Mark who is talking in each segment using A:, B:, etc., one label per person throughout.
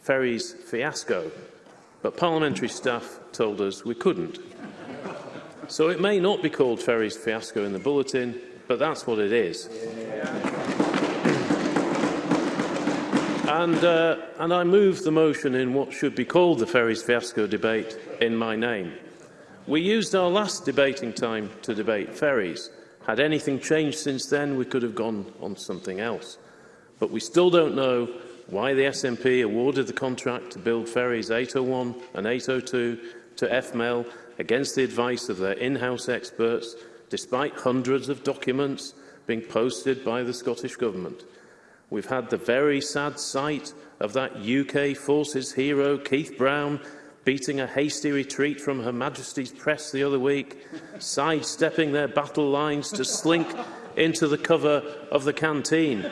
A: Ferries Fiasco, but parliamentary staff told us we couldn't. so it may not be called Ferries Fiasco in the bulletin, but that's what it is. Yeah. And, uh, and I move the motion in what should be called the Ferries Fiasco debate in my name. We used our last debating time to debate ferries. Had anything changed since then, we could have gone on something else. But we still don't know why the SNP awarded the contract to build ferries 801 and 802 to FML against the advice of their in-house experts despite hundreds of documents being posted by the Scottish Government. We've had the very sad sight of that UK Forces hero, Keith Brown, beating a hasty retreat from Her Majesty's press the other week, sidestepping their battle lines to slink into the cover of the canteen.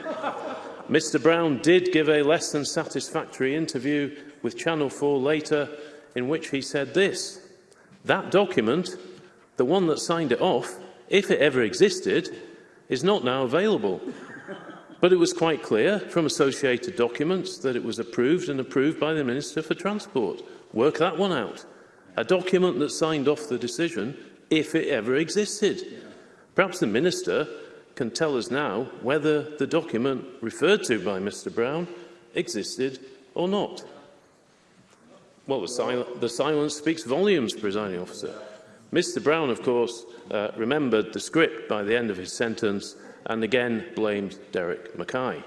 A: Mr Brown did give a less than satisfactory interview with Channel 4 later in which he said this, that document, the one that signed it off, if it ever existed, is not now available. But it was quite clear from associated documents that it was approved and approved by the Minister for Transport. Work that one out. A document that signed off the decision if it ever existed. Perhaps the Minister can tell us now whether the document referred to by Mr Brown existed or not. Well, the, sil the silence speaks volumes, presiding officer. Mr Brown, of course, uh, remembered the script by the end of his sentence and again blamed Derek Mackay,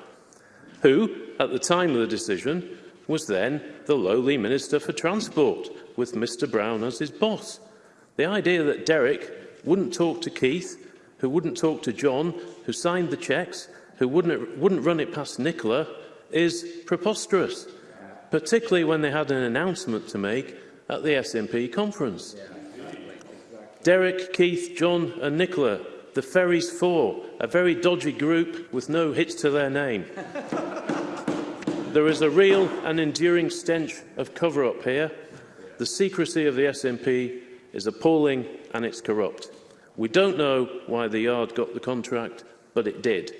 A: who, at the time of the decision, was then the lowly Minister for Transport, with Mr Brown as his boss. The idea that Derek wouldn't talk to Keith, who wouldn't talk to John, who signed the cheques, who wouldn't, wouldn't run it past Nicola, is preposterous, particularly when they had an announcement to make at the SNP conference. Yeah. Derek, Keith, John and Nicola, the Ferries Four, a very dodgy group with no hitch to their name. there is a real and enduring stench of cover-up here. The secrecy of the SNP is appalling and it's corrupt. We don't know why the Yard got the contract, but it did.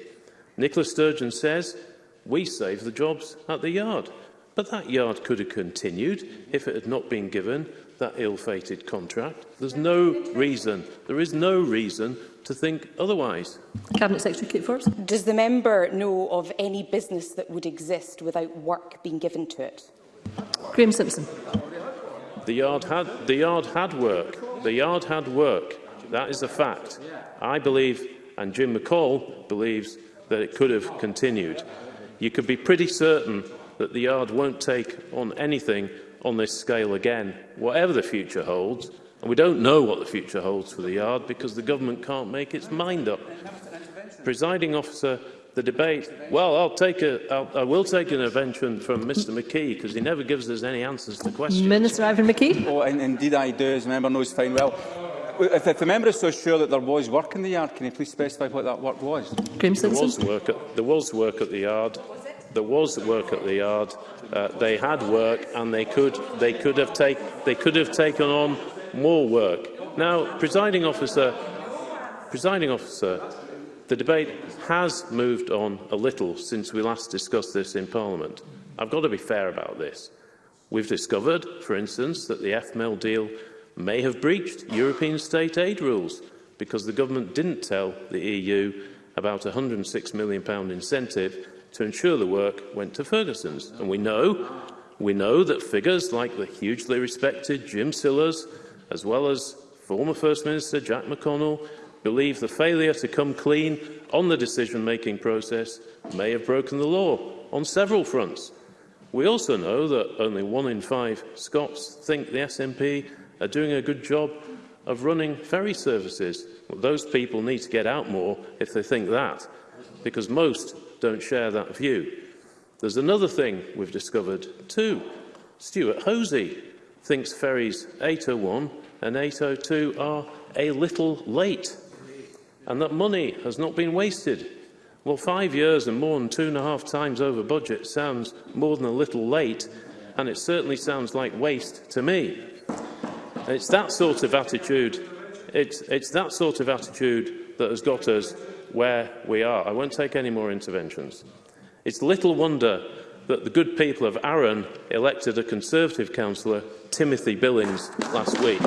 A: Nicola Sturgeon says, we saved the jobs at the Yard. But that Yard could have continued if it had not been given that ill-fated contract. There's no reason, there is no reason to think otherwise.
B: Cabinet Secretary Kate Forrest.
C: Does the member know of any business that would exist without work being given to it?
B: Graham Simpson.
A: The yard had, the yard had work. The yard had work. That is a fact. I believe, and Jim McCall believes, that it could have continued. You could be pretty certain that the yard won't take on anything on this scale again, whatever the future holds. And we don't know what the future holds for the yard because the government can't make its mind up. Presiding officer, the debate, well, I'll take a, I'll, I will take an intervention from Mr McKee because he never gives us any answers to questions.
B: Minister Ivan McKee.
D: Oh, and, indeed I do, as the member knows fine well. If, if the member is so sure that there was work in the yard, can you please specify what that work was?
A: There was work at, there was work at the yard there was the work at the yard. Uh, they had work, and they could they could have take they could have taken on more work. Now, presiding officer, presiding officer, the debate has moved on a little since we last discussed this in Parliament. I've got to be fair about this. We've discovered, for instance, that the FML deal may have breached European state aid rules because the government didn't tell the EU about a 106 million incentive to ensure the work went to Ferguson's. And we know, we know that figures like the hugely respected Jim Sillars, as well as former First Minister Jack McConnell, believe the failure to come clean on the decision-making process may have broken the law on several fronts. We also know that only one in five Scots think the SNP are doing a good job of running ferry services. Well, those people need to get out more if they think that, because most don't share that view. There's another thing we've discovered too. Stuart Hosey thinks ferries 801 and 802 are a little late and that money has not been wasted. Well, five years and more than two and a half times over budget sounds more than a little late and it certainly sounds like waste to me. It's that sort of attitude, it's, it's that sort of attitude that has got us where we are. I won't take any more interventions. It's little wonder that the good people of Arran elected a Conservative councillor, Timothy Billings, last week.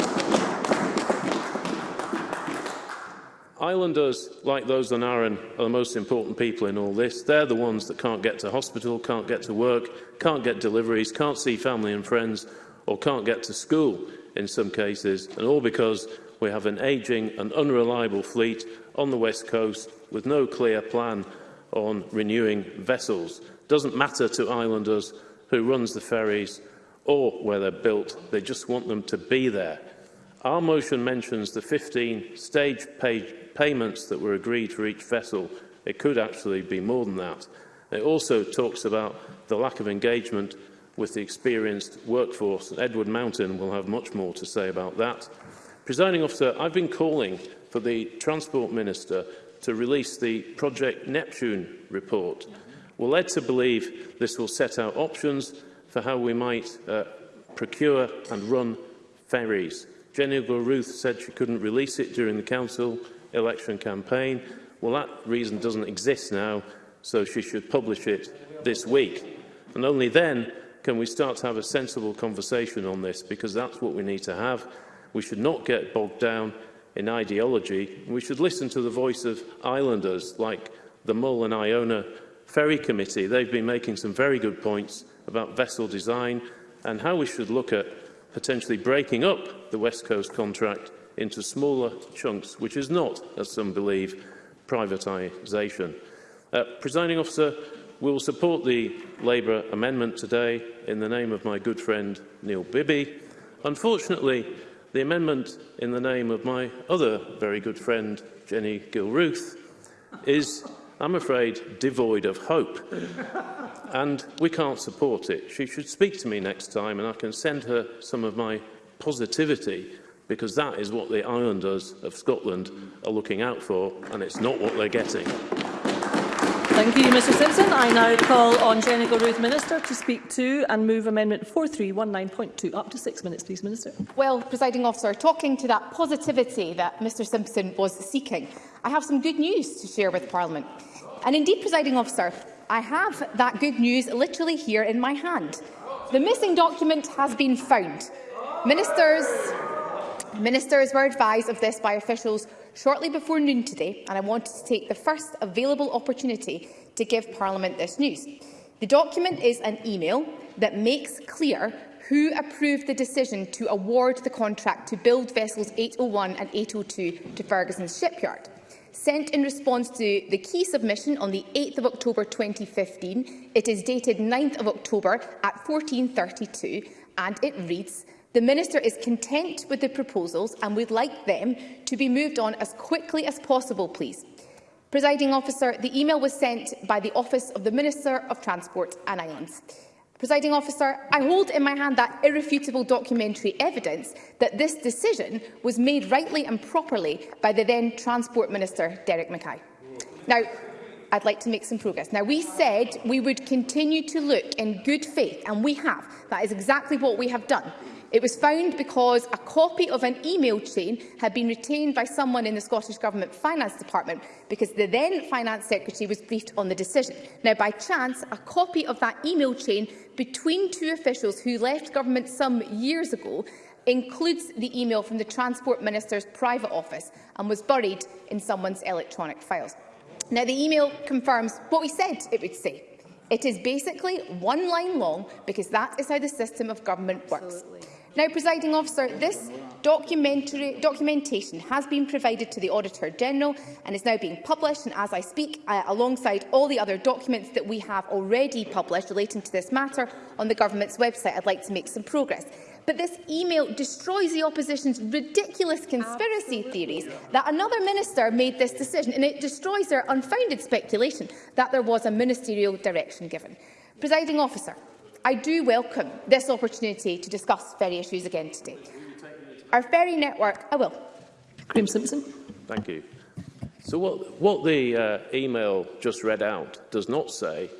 A: Islanders, like those on Arran, are the most important people in all this. They're the ones that can't get to hospital, can't get to work, can't get deliveries, can't see family and friends, or can't get to school in some cases, and all because We have an ageing and unreliable fleet on the West Coast with no clear plan on renewing vessels. doesn't matter to islanders who runs the ferries or where they're built. They just want them to be there. Our motion mentions the 15 stage pay payments that were agreed for each vessel. It could actually be more than that. It also talks about the lack of engagement with the experienced workforce. Edward Mountain will have much more to say about that. Presiding officer, I've been calling for the Transport Minister to release the Project Neptune report. We're led to believe this will set out options for how we might uh, procure and run ferries. Jenny Ruth said she couldn't release it during the council election campaign. Well, that reason doesn't exist now, so she should publish it this week. And only then can we start to have a sensible conversation on this, because that's what we need to have. We should not get bogged down in ideology. We should listen to the voice of islanders like the Mull and Iona Ferry Committee. They've been making some very good points about vessel design and how we should look at potentially breaking up the West Coast contract into smaller chunks, which is not, as some believe, privatisation. Uh, Presiding officer, we will support the Labour amendment today in the name of my good friend Neil Bibby. Unfortunately, The amendment in the name of my other very good friend, Jenny Gilruth, is, I'm afraid, devoid of hope. and we can't support it. She should speak to me next time and I can send her some of my positivity because that is what the islanders of Scotland are looking out for and it's not what they're getting.
B: Thank you, Mr Simpson. I now call on Jenny Ruth Minister to speak to and move Amendment 4319.2. Up to six minutes, please, Minister.
E: Well, Presiding Officer, talking to that positivity that Mr Simpson was seeking, I have some good news to share with Parliament. And indeed, Presiding Officer, I have that good news literally here in my hand. The missing document has been found. Ministers, ministers were advised of this by officials shortly before noon today, and I wanted to take the first available opportunity to give Parliament this news. The document is an email that makes clear who approved the decision to award the contract to build vessels 801 and 802 to Ferguson's shipyard. Sent in response to the key submission on the 8th of October 2015, it is dated 9th of October at 14.32 and it reads, The Minister is content with the proposals and would like them to be moved on as quickly as possible, please. Presiding officer, the email was sent by the Office of the Minister of Transport and Islands. Presiding officer, I hold in my hand that irrefutable documentary evidence that this decision was made rightly and properly by the then Transport Minister, Derek Mackay. Now, I'd like to make some progress. Now, we said we would continue to look in good faith, and we have. That is exactly what we have done. It was found because a copy of an email chain had been retained by someone in the Scottish Government Finance Department because the then Finance Secretary was briefed on the decision. Now, by chance, a copy of that email chain between two officials who left government some years ago includes the email from the Transport Minister's private office and was buried in someone's electronic files. Now, the email confirms what we said it would say. It is basically one line long because that is how the system of government works. Now, presiding officer, this documentary, documentation has been provided to the Auditor-General and is now being published, and as I speak, uh, alongside all the other documents that we have already published relating to this matter on the Government's website, I'd like to make some progress. But this email destroys the opposition's ridiculous conspiracy Absolutely. theories that another minister made this decision, and it destroys their unfounded speculation that there was a ministerial direction given. Presiding officer, I do welcome this opportunity to discuss ferry issues again today. Our ferry network, I will.
B: Graeme Simpson.
A: Thank you. So what, what the uh, email just read out does not say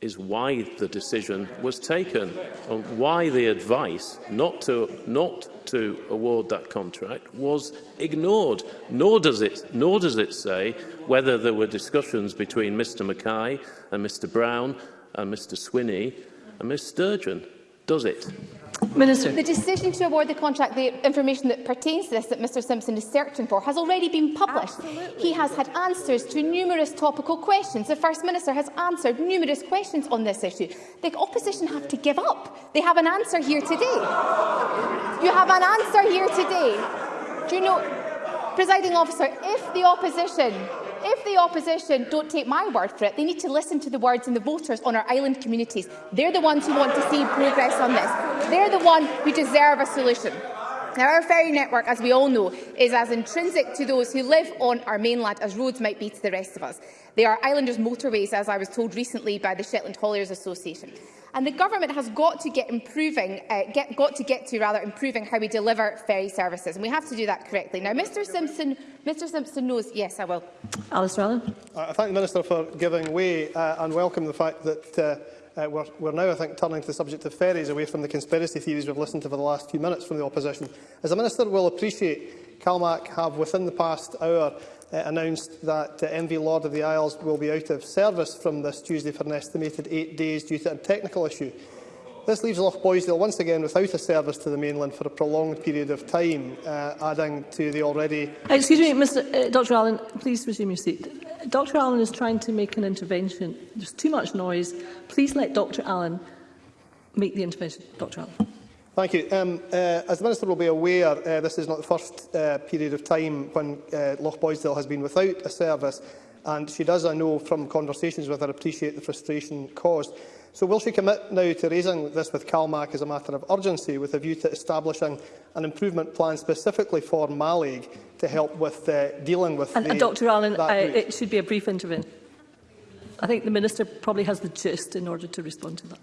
A: is why the decision was taken and why the advice not to, not to award that contract was ignored. Nor does, it, nor does it say whether there were discussions between Mr Mackay and Mr Brown and Mr Swinney and Ms Sturgeon does it.
B: Minister.
E: The decision to award the contract, the information that pertains to this that Mr Simpson is searching for, has already been published.
B: Absolutely.
E: He has had answers to numerous topical questions. The First Minister has answered numerous questions on this issue. The opposition have to give up. They have an answer here today. You have an answer here today. Do you know, presiding officer, if the opposition if the opposition don't take my word for it, they need to listen to the words and the voters on our island communities. They're the ones who want to see progress on this. They're the ones who deserve a solution. Now, our ferry network, as we all know, is as intrinsic to those who live on our mainland as roads might be to the rest of us. They are islanders' motorways, as I was told recently by the Shetland Hauliers Association. And the government has got to get improving, uh, get, got to get to rather improving how we deliver ferry services, and we have to do that correctly. Now, Mr. Simpson, Mr. Simpson knows. Yes, I will.
B: Alice Rowland.
F: Uh, I thank the minister for giving way uh, and welcome the fact that. Uh, uh, we're, we're now, I think, turning to the subject of ferries away from the conspiracy theories we've listened to for the last few minutes from the opposition. As the Minister will appreciate, CalMAC have, within the past hour, uh, announced that uh, MV Lord of the Isles will be out of service from this Tuesday for an estimated eight days due to a technical issue. This leaves Loch Boisdale once again without a service to the mainland for a prolonged period of time, uh, adding to the already...
B: Uh, excuse me, Mr. Uh, Dr Allen, please resume your seat. Dr Allen is trying to make an intervention. There's too much noise. Please let Dr Allen make the intervention. Dr Allen.
F: Thank you. Um, uh, as the Minister will be aware, uh, this is not the first uh, period of time when uh, Loch Boisdale has been without a service, and she does, I know, from conversations with her, appreciate the frustration caused. So will she commit now to raising this with CalMAC as a matter of urgency, with a view to establishing an improvement plan specifically for Malig to help with uh, dealing with
B: and,
F: the,
B: and Dr Allen, uh, it should be a brief intervention. I think the Minister probably has the gist in order to respond to that.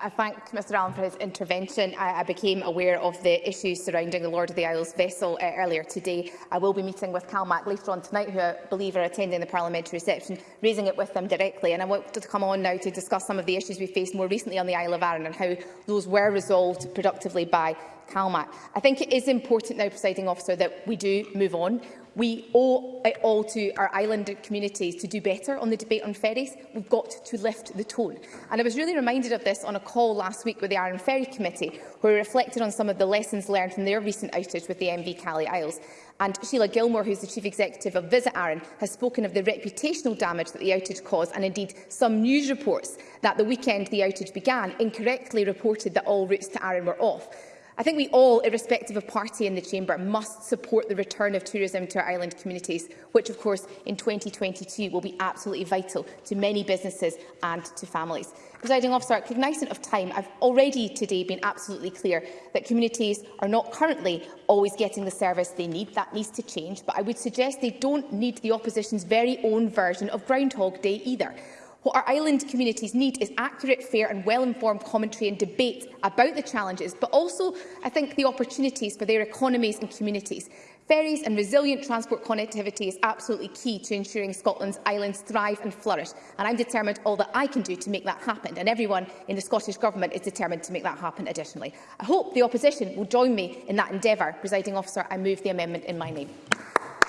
E: I thank Mr Allen for his intervention. I, I, became aware of the issues surrounding the Lord of the Isles vessel uh, earlier today. I will be meeting with CalMac later on tonight, who I believe are attending the parliamentary reception, raising it with them directly. And I want to come on now to discuss some of the issues we faced more recently on the Isle of Arran and how those were resolved productively by CalMac. I think it is important now, presiding officer, that we do move on. We owe eh, it all to our island communities to do better on the debate on ferries. We've got to lift the tone. And I was really reminded of this on a call last week with the Iron Ferry Committee, where we reflected on some of the lessons learned from their recent outage with the MV Cali Isles. And Sheila Gilmore, who is the Chief Executive of Visit Arran, has spoken of the reputational damage that the outage caused and indeed some news reports that the weekend the outage began incorrectly reported that all routes to Arran were off. I think we all, irrespective of party in the chamber, must support the return of tourism to our island communities, which of course in 2022 will be absolutely vital to many businesses and to families. Presiding officer, cognizant of time, I've already today been absolutely clear that communities are not currently always getting the service they need. That needs to change, but I would suggest they don't need the opposition's very own version of Groundhog Day either. What our island communities need is accurate, fair and well-informed commentary and debate about the challenges, but also, I think, the opportunities for their economies and communities. Ferries and resilient transport connectivity is absolutely key to ensuring Scotland's islands thrive and flourish, and I'm determined all that I can do to make that happen, and everyone in the Scottish Government is determined to make that happen additionally. I hope the opposition will join me in that endeavour. Presiding officer, I move the amendment in my name.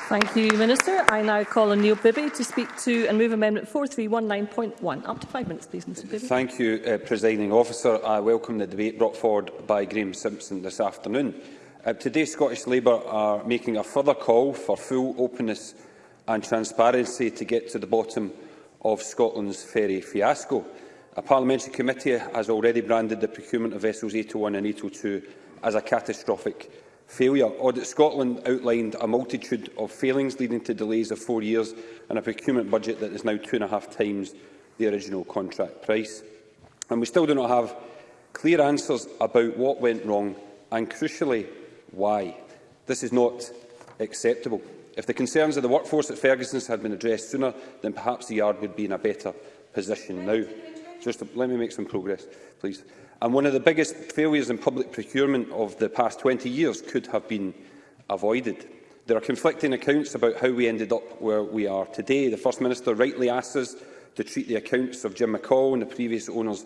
B: Thank you, Minister. I now call on Neil Bibby to speak to and move Amendment 4319.1. Up to five minutes, please, Mr Bibby.
G: Thank you, uh, Presiding Officer. I welcome the debate brought forward by Graeme Simpson this afternoon. Uh, today, Scottish Labour are making a further call for full openness and transparency to get to the bottom of Scotland's ferry fiasco. A parliamentary committee has already branded the procurement of vessels 801 and 802 as a catastrophic failure. Audit Scotland outlined a multitude of failings leading to delays of four years and a procurement budget that is now two and a half times the original contract price. And we still do not have clear answers about what went wrong and, crucially, why. This is not acceptable. If the concerns of the workforce at Ferguson's had been addressed sooner, then perhaps the Yard would be in a better position now. Just let me make some progress, please. And one of the biggest failures in public procurement of the past 20 years could have been avoided. There are conflicting accounts about how we ended up where we are today. The First Minister rightly asks us to treat the accounts of Jim McCall and the previous owners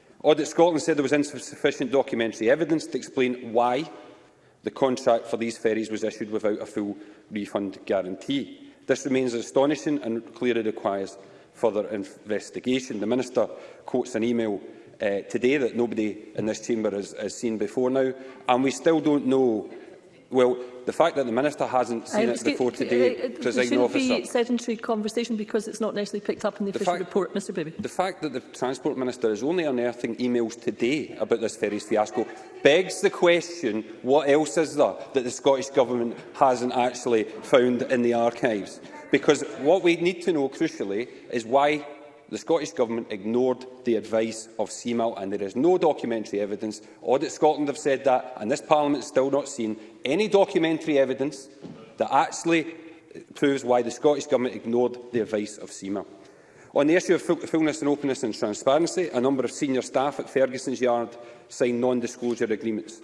G: Audit Scotland said there was insufficient documentary evidence to explain why the contract for these ferries was issued without a full refund guarantee. This remains astonishing and clearly requires further investigation. The Minister quotes an email uh, today that nobody in this chamber has, has seen before now, and we still don't know. Well, the fact that the Minister hasn't seen um, it before today, uh, uh, presiding officer... There
B: be sedentary conversation because it's not necessarily picked up in the, the official fact, report, Mr Baby.
G: The fact that the Transport Minister is only unearthing emails today about this ferries fiasco begs the question, what else is there that the Scottish Government hasn't actually found in the archives? Because what we need to know, crucially, is why the Scottish Government ignored the advice of CMAL, and there is no documentary evidence. Audit Scotland have said that, and this Parliament has still not seen any documentary evidence that actually uh, proves why the Scottish Government ignored the advice of CMAL. On the issue of fullness and openness and transparency, a number of senior staff at Ferguson's Yard signed non-disclosure agreements.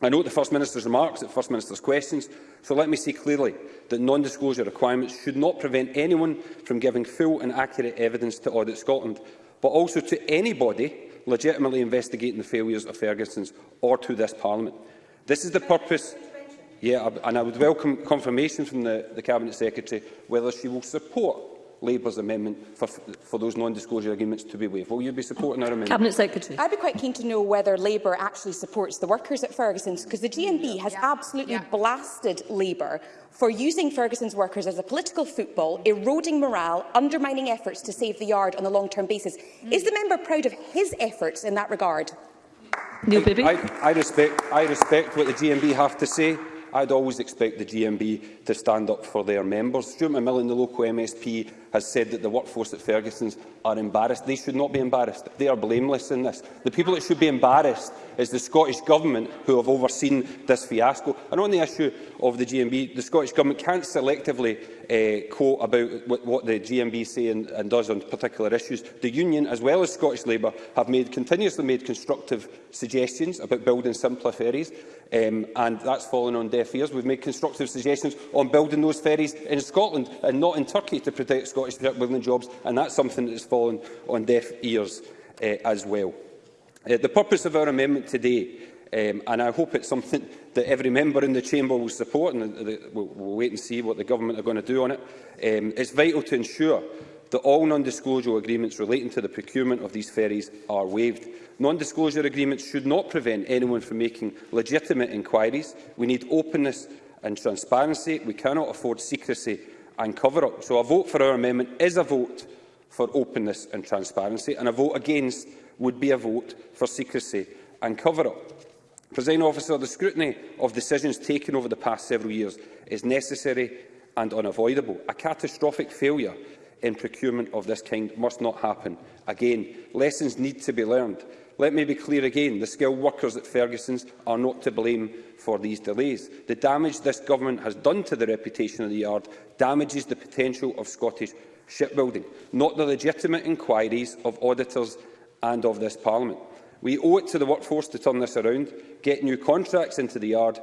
G: I note the First Minister's remarks at First Minister's questions, so let me say clearly that non-disclosure requirements should not prevent anyone from giving full and accurate evidence to Audit Scotland, but also to anybody legitimately investigating the failures of Ferguson's or to this Parliament. This is the purpose... Yeah, and I would welcome confirmation from the, the Cabinet Secretary whether she will support Labour's amendment for, for those non-disclosure agreements to be waived. Will you be supporting our amendment?
B: Cabinet Secretary.
C: I'd be quite keen to know whether Labour actually supports the workers at Ferguson's, because the DNB has yeah. absolutely yeah. blasted Labour for using Ferguson's workers as a political football, eroding morale, undermining efforts to save the yard on a long-term basis. Mm. Is the member proud of his efforts in that regard?
B: Neil Bibby.
G: I, I, respect, I respect what the GMB have to say. I'd always expect the DMB to stand up for their members. Stuart McMillan, the local MSP, has said that the workforce at Ferguson's are embarrassed. They should not be embarrassed. They are blameless in this. The people that should be embarrassed is the Scottish Government who have overseen this fiasco. And on the issue of the GMB, the Scottish Government can't selectively uh, quote about what the GMB say and, and does on particular issues. The Union, as well as Scottish Labour, have made, continuously made constructive suggestions about building simpler ferries, um, and that's fallen on deaf ears. We've made constructive suggestions on building those ferries in Scotland and not in Turkey to protect Scottish shipbuilding jobs, and that's something that has fallen on deaf ears uh, as well. Uh, the purpose of our amendment today, um, and I hope it's something that every member in the Chamber will support, and the, the, we'll, we'll wait and see what the Government are going to do on it, um, it's vital to ensure that all non-disclosure agreements relating to the procurement of these ferries are waived. Non-disclosure agreements should not prevent anyone from making legitimate inquiries. We need openness and transparency. We cannot afford secrecy and cover-up. So a vote for our amendment is a vote for openness and transparency, and a vote against would be a vote for secrecy and cover-up. Presiding officer, the scrutiny of decisions taken over the past several years is necessary and unavoidable. A catastrophic failure in procurement of this kind must not happen again. Lessons need to be learned. Let me be clear again, the skilled workers at Ferguson's are not to blame for these delays. The damage this government has done to the reputation of the yard damages the potential of Scottish shipbuilding, not the legitimate inquiries of auditors and of this Parliament. We owe it to the workforce to turn this around, get new contracts into the yard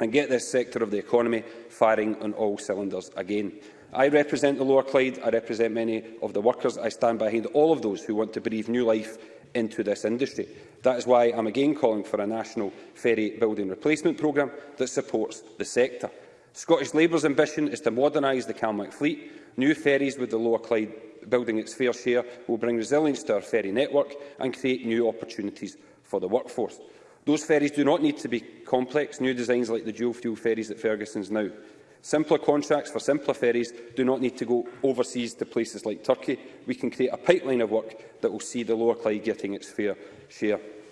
G: and get this sector of the economy firing on all cylinders again. I represent the Lower Clyde. I represent many of the workers. I stand behind all of those who want to breathe new life into this industry. That is why I'm again calling for a national ferry building replacement programme that supports the sector. Scottish Labour's ambition is to modernise the Calmac fleet. New ferries with the Lower Clyde building its fair share will bring resilience to our ferry network and create new opportunities for the workforce. Those ferries do not need to be complex new designs like the dual-fuel ferries at Ferguson's now. Simpler contracts for simpler ferries do not need to go overseas to places like Turkey. We can create a pipeline of work that will see the Lower Clyde getting its fair share.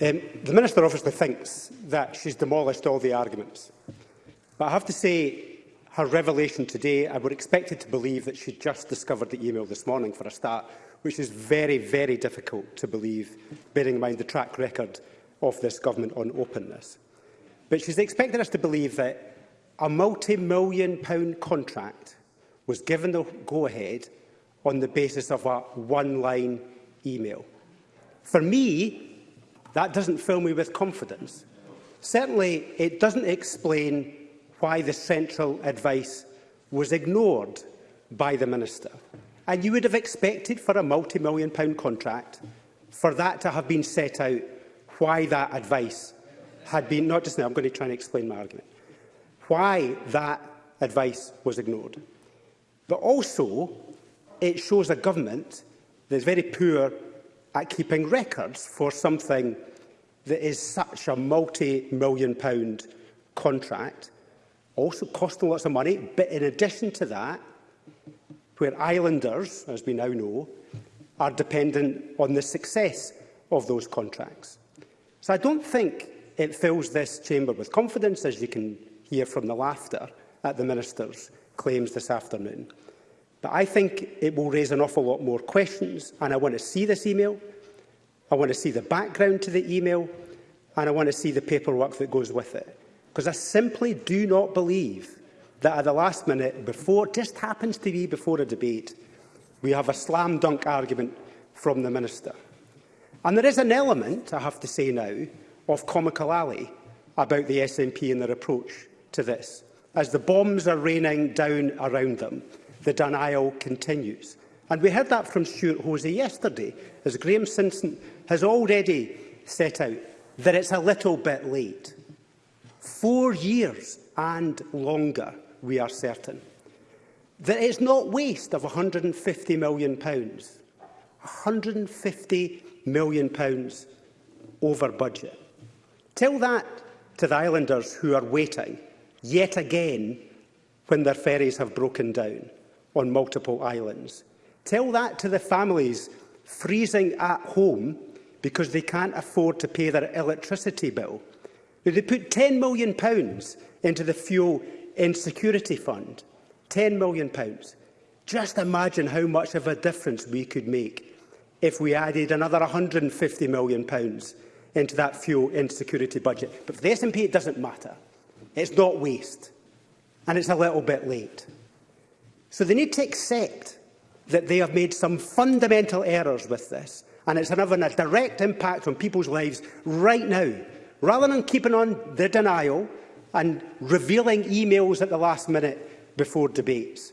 H: Um, the Minister obviously thinks that she's demolished all the arguments. But I have to say, her revelation today, I were expected to believe that she just discovered the email this morning for a start, which is very, very difficult to believe, bearing in mind the track record of this government on openness. But she's expected us to believe that a multi-million pound contract was given the go-ahead on the basis of a one-line email. For me, That doesn't fill me with confidence. Certainly, it doesn't explain why the central advice was ignored by the Minister. And you would have expected for a multi-million pound contract for that to have been set out why that advice had been, not just now, I'm going to try and explain my argument, why that advice was ignored. But also, it shows a government that is very poor at keeping records for something that is such a multi-million pound contract, also costing lots of money, but in addition to that, where islanders, as we now know, are dependent on the success of those contracts. So I don't think it fills this chamber with confidence, as you can hear from the laughter at the Minister's claims this afternoon. But I think it will raise an awful lot more questions, and I want to see this email. I want to see the background to the email, and I want to see the paperwork that goes with it. Because I simply do not believe that at the last minute, before, just happens to be before a debate, we have a slam dunk argument from the Minister. And there is an element, I have to say now, of comical alley about the SNP and their approach to this, as the bombs are raining down around them the denial continues. And we heard that from Stuart Hosey yesterday, as Graeme Simpson has already set out, that it's a little bit late. Four years and longer, we are certain. That it's not waste of £150 million. £150 million over budget. Tell that to the islanders who are waiting, yet again, when their ferries have broken down on multiple islands. Tell that to the families freezing at home because they can't afford to pay their electricity bill. They put £10 million into the Fuel Insecurity Fund. £10 million. Just imagine how much of a difference we could make if we added another £150 million into that fuel insecurity budget. But for the SNP, it doesn't matter. It's not waste. And it's a little bit late. So they need to accept that they have made some fundamental errors with this, and it's having a direct impact on people's lives right now. Rather than keeping on the denial and revealing emails at the last minute before debates.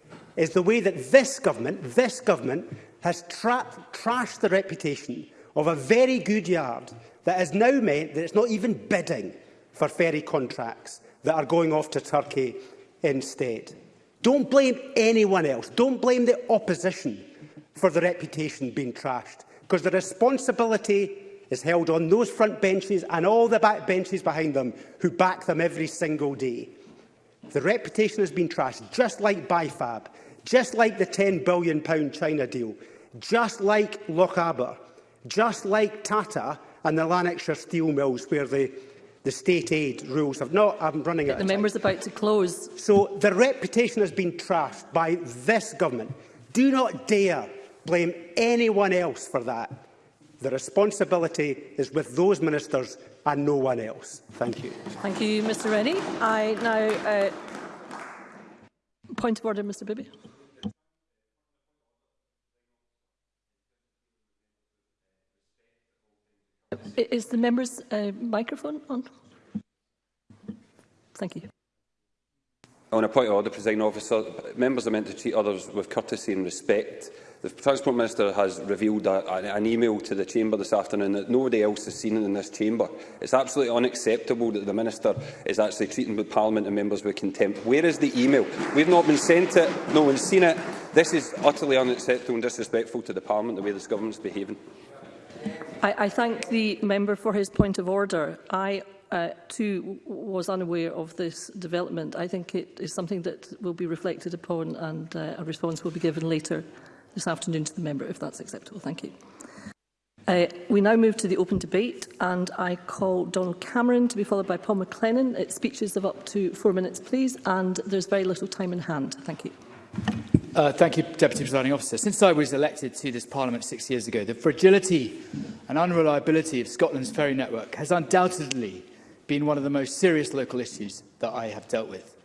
H: is the way that this government, this government, has tra trashed the reputation of a very good yard that has now meant that it's not even bidding for ferry contracts that are going off to Turkey instead. Don't blame anyone else. Don't blame the opposition for the reputation being trashed, because the responsibility is held on those front benches and all the back benches behind them who back them every single day. The reputation has been trashed, just like BIFAB, just like the £10 billion China deal, just like Loch just like Tata and the Lanarkshire steel mills where the, the state aid rules have not, I'm running out
B: The member's about to close.
H: So the reputation has been trashed by this government. Do not dare blame anyone else for that. The responsibility is with those ministers and no one else. Thank you.
B: Thank you, Mr Rennie. I now... Uh, point of order, Mr Bibby. Is the member's uh, microphone on? Thank you
G: on a point of order, presiding officer, members are meant to treat others with courtesy and respect. The Transport Minister has revealed a, a, an email to the Chamber this afternoon that nobody else has seen in this Chamber. It's absolutely unacceptable that the Minister is actually treating the Parliament and members with contempt. Where is the email? We've not been sent it, no one's seen it. This is utterly unacceptable and disrespectful to the Parliament, the way this Government is behaving.
B: I, I thank the member for his point of order. I uh, too was unaware of this development. I think it is something that will be reflected upon and uh, a response will be given later this afternoon to the member, if that's acceptable. Thank you. Uh, we now move to the open debate and I call Donald Cameron to be followed by Paul McLennan. It's speeches of up to four minutes, please, and there's very little time in hand. Thank you.
I: Uh, thank you, Deputy Presiding Officer. Since I was elected to this Parliament six years ago, the fragility and unreliability of Scotland's ferry network has undoubtedly been one of the most serious local issues that I have dealt with.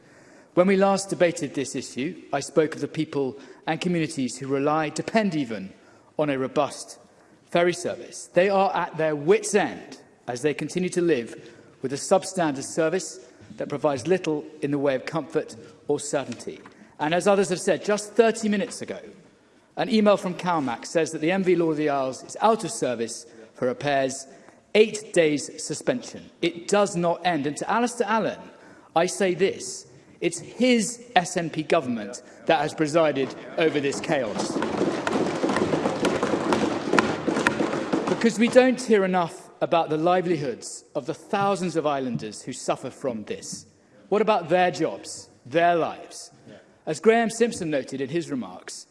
I: When we last debated this issue, I spoke of the people and communities who rely, depend even, on a robust ferry service. They are at their wits' end as they continue to live with a substandard service that provides little in the way of comfort or certainty. And as others have said, just 30 minutes ago, an email from CalMac says that the MV Lord of the Isles is out of service for repairs eight days suspension. It does not end. And to Alistair Allen, I say this, it's his SNP government that has presided over this chaos. Because we don't hear enough about the livelihoods of the thousands of islanders who suffer from this. What about their jobs, their lives? As Graham Simpson noted in his remarks,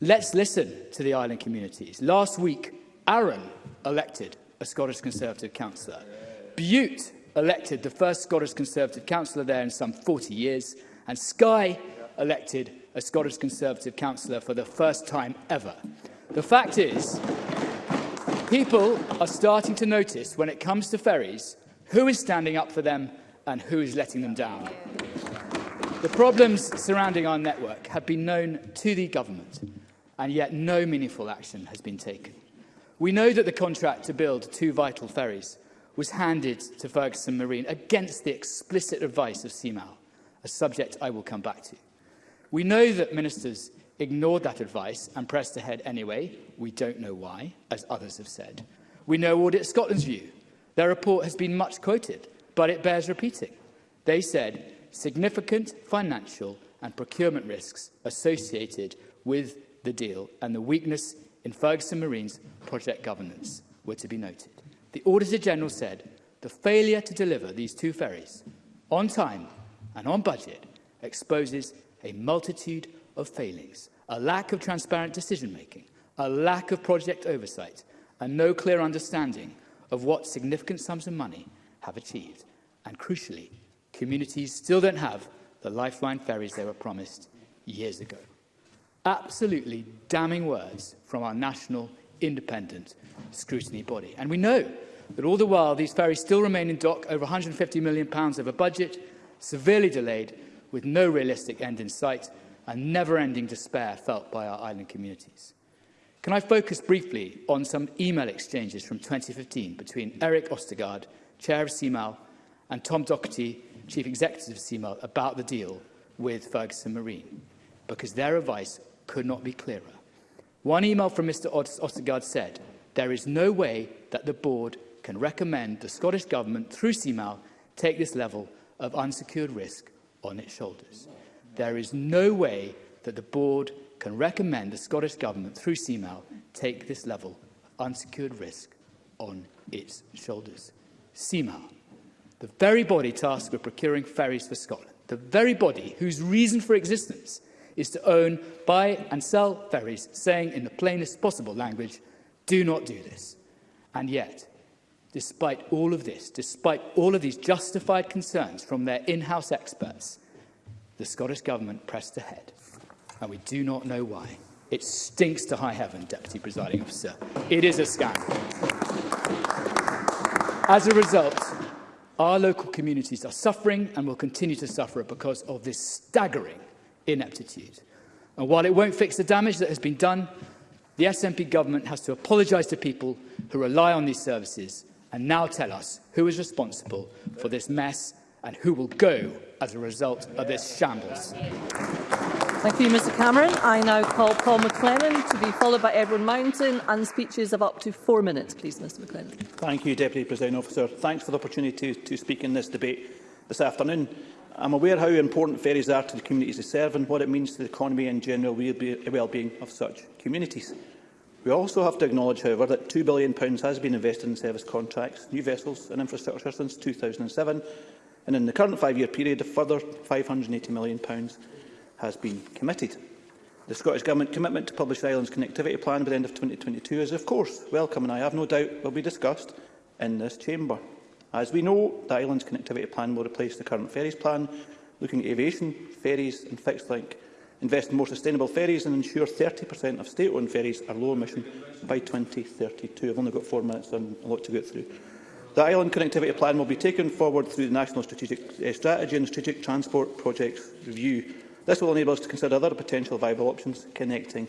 I: let's listen to the island communities. Last week, Aaron elected a Scottish Conservative councillor. Butte elected the first Scottish Conservative councillor there in some 40 years, and Skye elected a Scottish Conservative councillor for the first time ever. The fact is, people are starting to notice when it comes to ferries who is standing up for them and who is letting them down. The problems surrounding our network have been known to the government, and yet no meaningful action has been taken. We know that the contract to build two vital ferries was handed to Ferguson Marine against the explicit advice of CMAL, a subject I will come back to. We know that ministers ignored that advice and pressed ahead anyway. We don't know why, as others have said. We know Audit Scotland's view. Their report has been much quoted, but it bears repeating. They said significant financial and procurement risks associated with the deal and the weakness in Ferguson Marine's project governance were to be noted. The Auditor-General said the failure to deliver these two ferries on time and on budget exposes a multitude of failings, a lack of transparent decision-making, a lack of project oversight, and no clear understanding of what significant sums of money have achieved. And crucially, communities still don't have the lifeline ferries they were promised years ago. Absolutely damning words from our national independent scrutiny body. And we know that all the while these ferries still remain in dock over £150 million of a budget, severely delayed, with no realistic end in sight and never-ending despair felt by our island communities. Can I focus briefly on some email exchanges from 2015 between Eric Ostergaard, Chair of CMAL, and Tom Docherty, Chief Executive of CMAL, about the deal with Ferguson Marine? Because their advice could not be clearer. One email from Mr Ostergaard said, there is no way that the board can recommend the Scottish Government through CMAL take this level of unsecured risk on its shoulders. There is no way that the board can recommend the Scottish Government through CMAL take this level of unsecured risk on its shoulders. CMAL, the very body tasked with procuring ferries for Scotland, the very body whose reason for existence is to own, buy and sell ferries, saying in the plainest possible language, do not do this. And yet, despite all of this, despite all of these justified concerns from their in-house experts, the Scottish Government pressed ahead. And we do not know why. It stinks to high heaven, Deputy Presiding Officer. It is a scandal. As a result, our local communities are suffering and will continue to suffer because of this staggering ineptitude. And while it won't fix the damage that has been done, the SNP government has to apologise to people who rely on these services and now tell us who is responsible for this mess and who will go as a result of this shambles.
B: Thank you, Mr Cameron. I now call Paul McLennan to be followed by Edward Mountain and speeches of up to four minutes, please, Mr McLennan.
J: Thank you, Deputy President Officer. Thanks for the opportunity to, to speak in this debate this afternoon. I'm aware how important ferries are to the communities they serve and what it means to the economy and general eh, well-being of such communities. We also have to acknowledge, however, that £2 billion has been invested in service contracts, new vessels and infrastructure since 2007, and in the current five-year period, a further £580 million has been committed. The Scottish Government commitment to publish the island's connectivity plan by the end of 2022 is, of course, welcome and I have no doubt will be discussed in this chamber. As we know, the Islands Connectivity Plan will replace the current ferries plan, looking at aviation, ferries and fixed link, invest in more sustainable ferries and ensure 30% of state-owned ferries are low emission by 2032. I've only got four minutes, and a lot to get through. The island connectivity plan will be taken forward through the National Strategic uh, Strategy and Strategic Transport Projects Review. This will enable us to consider other potential viable options connecting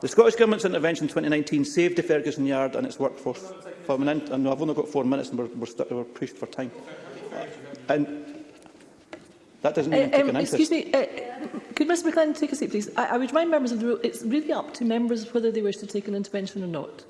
J: The Scottish Government's intervention in 2019 saved the Ferguson Yard and its workforce. For an minute, and I've only got four minutes and we're, we're, we're pushed for time. Uh, and that doesn't mean uh, um, an
B: Excuse me, uh, could Mr McLean take a seat, please? I, I would remind members of the rule, it's really up to members whether they wish to take an intervention or not.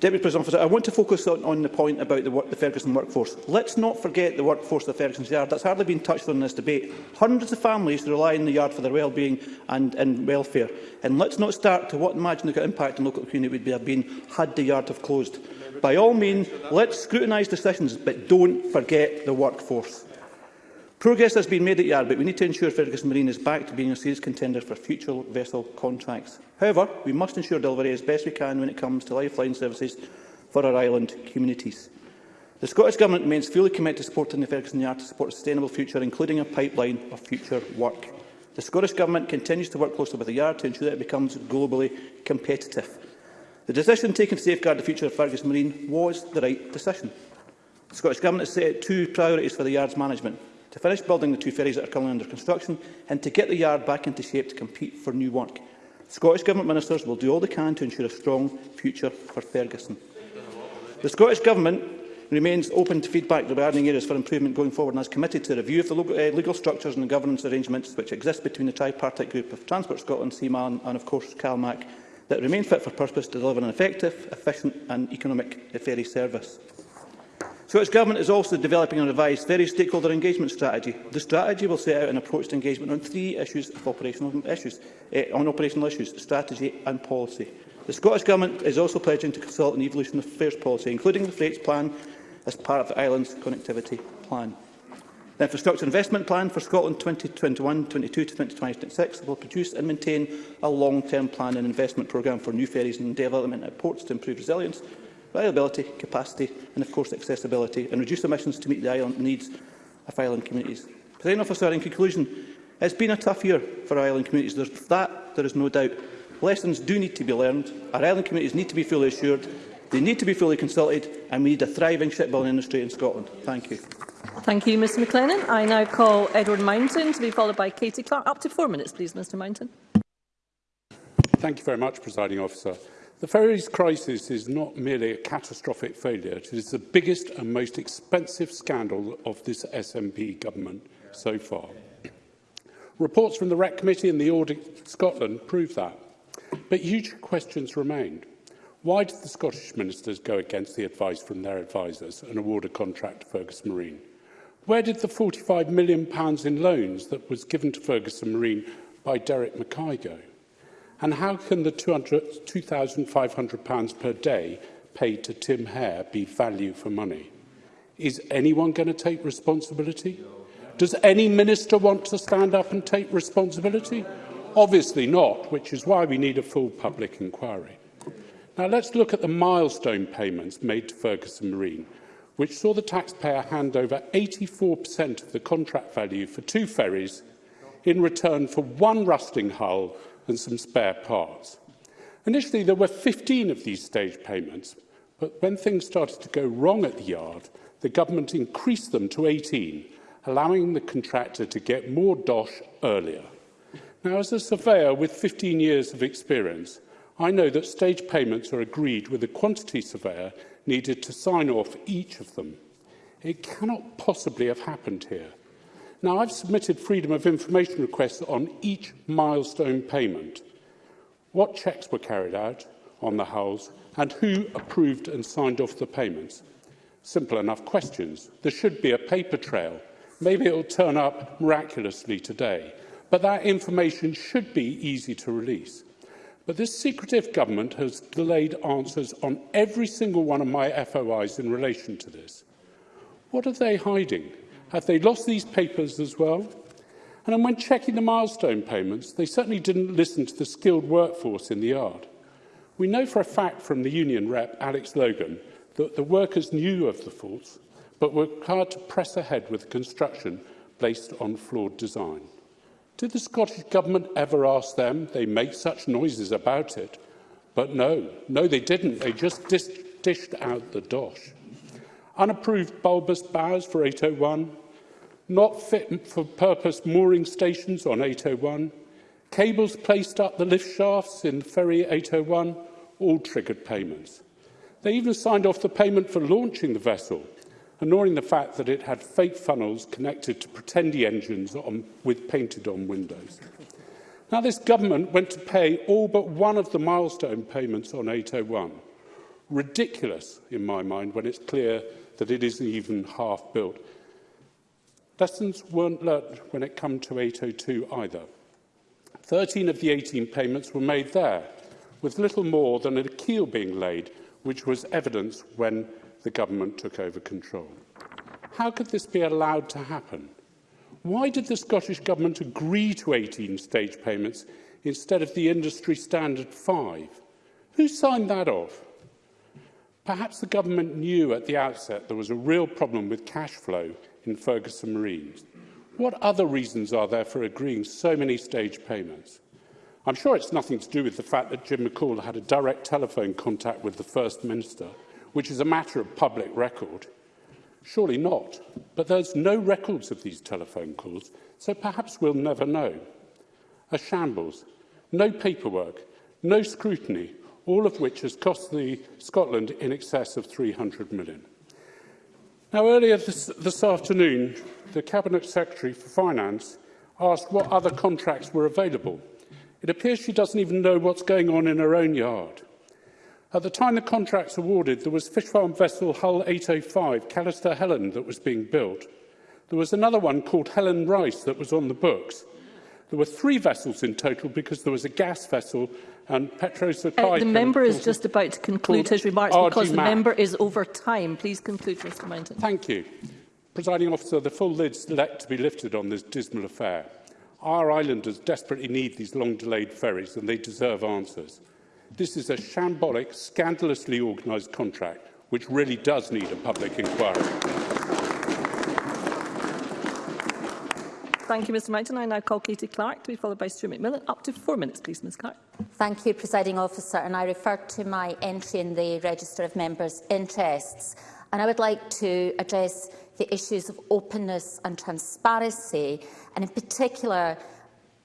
J: Deputy President Officer,
B: I
J: want to focus on, on the point about the, work, the Ferguson workforce. Let's not forget the workforce of the Ferguson Yard. That's hardly been touched on in this debate. Hundreds of families rely on the yard for their well-being and, and welfare. And let's not start to what imagine the impact on local community would have been had the yard have closed by all means, let's scrutinise decisions, but don't forget the workforce. Progress has been made at Yard, e but we need to ensure Fergus Marine is back to being a serious contender for future vessel contracts. However, we must ensure delivery as best we can when it comes to lifeline services for our island communities. The Scottish Government remains fully committed to supporting the Ferguson Yard to support a sustainable future, including a pipeline of future work. The Scottish Government continues to work closely with the Yard to ensure that it becomes globally competitive. The decision taken to safeguard the future of Fergus Marine was the right decision. The Scottish Government has set two priorities for the yard's management to finish building the two ferries that are currently under construction and to get the yard back into shape to compete for new work. Scottish Government ministers will do all they can to ensure a strong future for Ferguson. The Scottish Government remains open to feedback regarding areas for improvement going forward and is committed to a review of the eh, legal, structures and governance arrangements which exist between the tripartite group of Transport Scotland, CMA and of course CalMAC that remain fit for purpose to deliver an effective, efficient and economic ferry service. Scottish Government is also developing a revised ferry stakeholder engagement strategy. The strategy will set out an approach to engagement on three issues of operational issues, eh, on operational issues, strategy and policy. The Scottish Government is also pledging to consult on the evolution of fares policy, including the Freights Plan, as part of the island's connectivity plan. The Infrastructure Investment Plan for Scotland 2021-22 to 2026 will produce and maintain a long-term plan and investment programme for new ferries and development at ports to improve resilience, reliability, capacity and, of course, accessibility, and reduce emissions to meet the island needs of island communities. President Officer, in conclusion, it's been a tough year for island communities. There's that there is no doubt. Lessons do need to be learned. Our island communities need to be fully assured. They need to be fully consulted, and we need a thriving shipbuilding industry in Scotland. Thank you.
B: Thank you, Mr McLennan. I now call Edward Mountain to be followed by Katie Clark. Up to four minutes, please, Mr Mountain.
K: Thank you very much, Presiding Officer. The ferries crisis is not merely a catastrophic failure. It is the biggest and most expensive scandal of this SNP government so far. Reports from the REC Committee and the Audit Scotland prove that. But huge questions remained. Why did the Scottish ministers go against the advice from their advisers and award a contract to Fergus Marine? Where did the £45 million in loans that was given to Ferguson Marine by Derek Mackay go? And how can the £2,500 per day paid to Tim Hare be value for money? Is anyone going to take responsibility? Does any minister want to stand up and take responsibility? Obviously not, which is why we need a full public inquiry. Now let's look at the milestone payments made to Ferguson Marine – which saw the taxpayer hand over 84% of the contract value for two ferries in return for one rusting hull and some spare parts. Initially, there were 15 of these stage payments, but when things started to go wrong at the yard, the government increased them to 18, allowing the contractor to get more dosh earlier. Now, as a surveyor with 15 years of experience, I know that stage payments are agreed with a quantity surveyor needed to sign off each of them. It cannot possibly have happened here. Now, I've submitted Freedom of Information requests on each milestone payment. What checks were carried out on the hulls and who approved and signed off the payments? Simple enough questions. There should be a paper trail. Maybe it will turn up miraculously today. But that information should be easy to release. But this secretive government has delayed answers on every single one of my FOIs in relation to this. What are they hiding? Have they lost these papers as well? And when checking the milestone payments, they certainly didn't listen to the skilled workforce in the yard. We know for a fact from the union rep, Alex Logan, that the workers knew of the faults, but were required to press ahead with construction based on flawed design. Did the Scottish Government ever ask them? They make such noises about it. But no, no, they didn't. They just dis dished out the dosh. Unapproved bulbous bowers for 801, not fit for purpose mooring stations on 801, cables placed up the lift shafts in ferry 801, all triggered payments. They even signed off the payment for launching the vessel, ignoring the fact that it had fake funnels connected to pretendy engines on, with painted-on windows. Now, this government went to pay all but one of the milestone payments on 801. Ridiculous, in my mind, when it's clear that it isn't even half built. Lessons weren't learnt when it came to 802 either. 13 of the 18 payments were made there, with little more than a keel being laid, which was evidence when the government took over control. How could this be allowed to happen? Why did the Scottish Government agree to 18 stage payments instead of the industry standard five? Who signed that off? Perhaps the government knew at the outset there was a real problem with cash flow in Ferguson Marines. What other reasons are there for agreeing so many stage payments? I'm sure it's nothing to do with the fact that Jim McCall had a direct telephone contact with the First Minister – which is a matter of public record? Surely not. But there's no records of these telephone calls, so perhaps we'll never know. A shambles. No paperwork, no scrutiny, all of which has cost the Scotland in excess of 300 million. Now, earlier this, this afternoon, the Cabinet Secretary for Finance asked what other contracts were available. It appears she doesn't even know what's going on in her own yard. At the time the contracts awarded, there was fish farm vessel Hull 805, Callister Helen, that was being built. There was another one called Helen Rice that was on the books. There were three vessels in total because there was a gas vessel and Petros
B: uh, The member is just about to conclude his remarks RG because Mac. the member is over time. Please conclude, Mr Mountain.
K: Thank you. Presiding officer, the full lid's let to be lifted on this dismal affair. Our islanders desperately need these long-delayed ferries and they deserve answers. This is a shambolic, scandalously organised contract which really does need a public inquiry.
B: Thank you, Mr Mountain. I now call Katie Clark to be followed by Stuart McMillan. Up to four minutes, please, Ms Clark.
L: Thank you, Presiding Officer. And I refer to my entry in the Register of Members' Interests. And I would like to address the issues of openness and transparency, and in particular,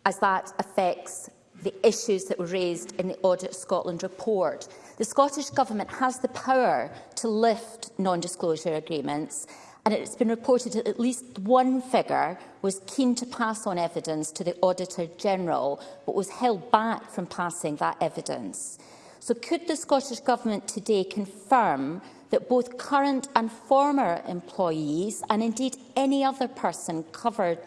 L: as that affects the issues that were raised in the Audit Scotland report. The Scottish Government has the power to lift non-disclosure agreements and it's been reported that at least one figure was keen to pass on evidence to the Auditor General but was held back from passing that evidence. So could the Scottish Government today confirm that both current and former employees and indeed any other person covered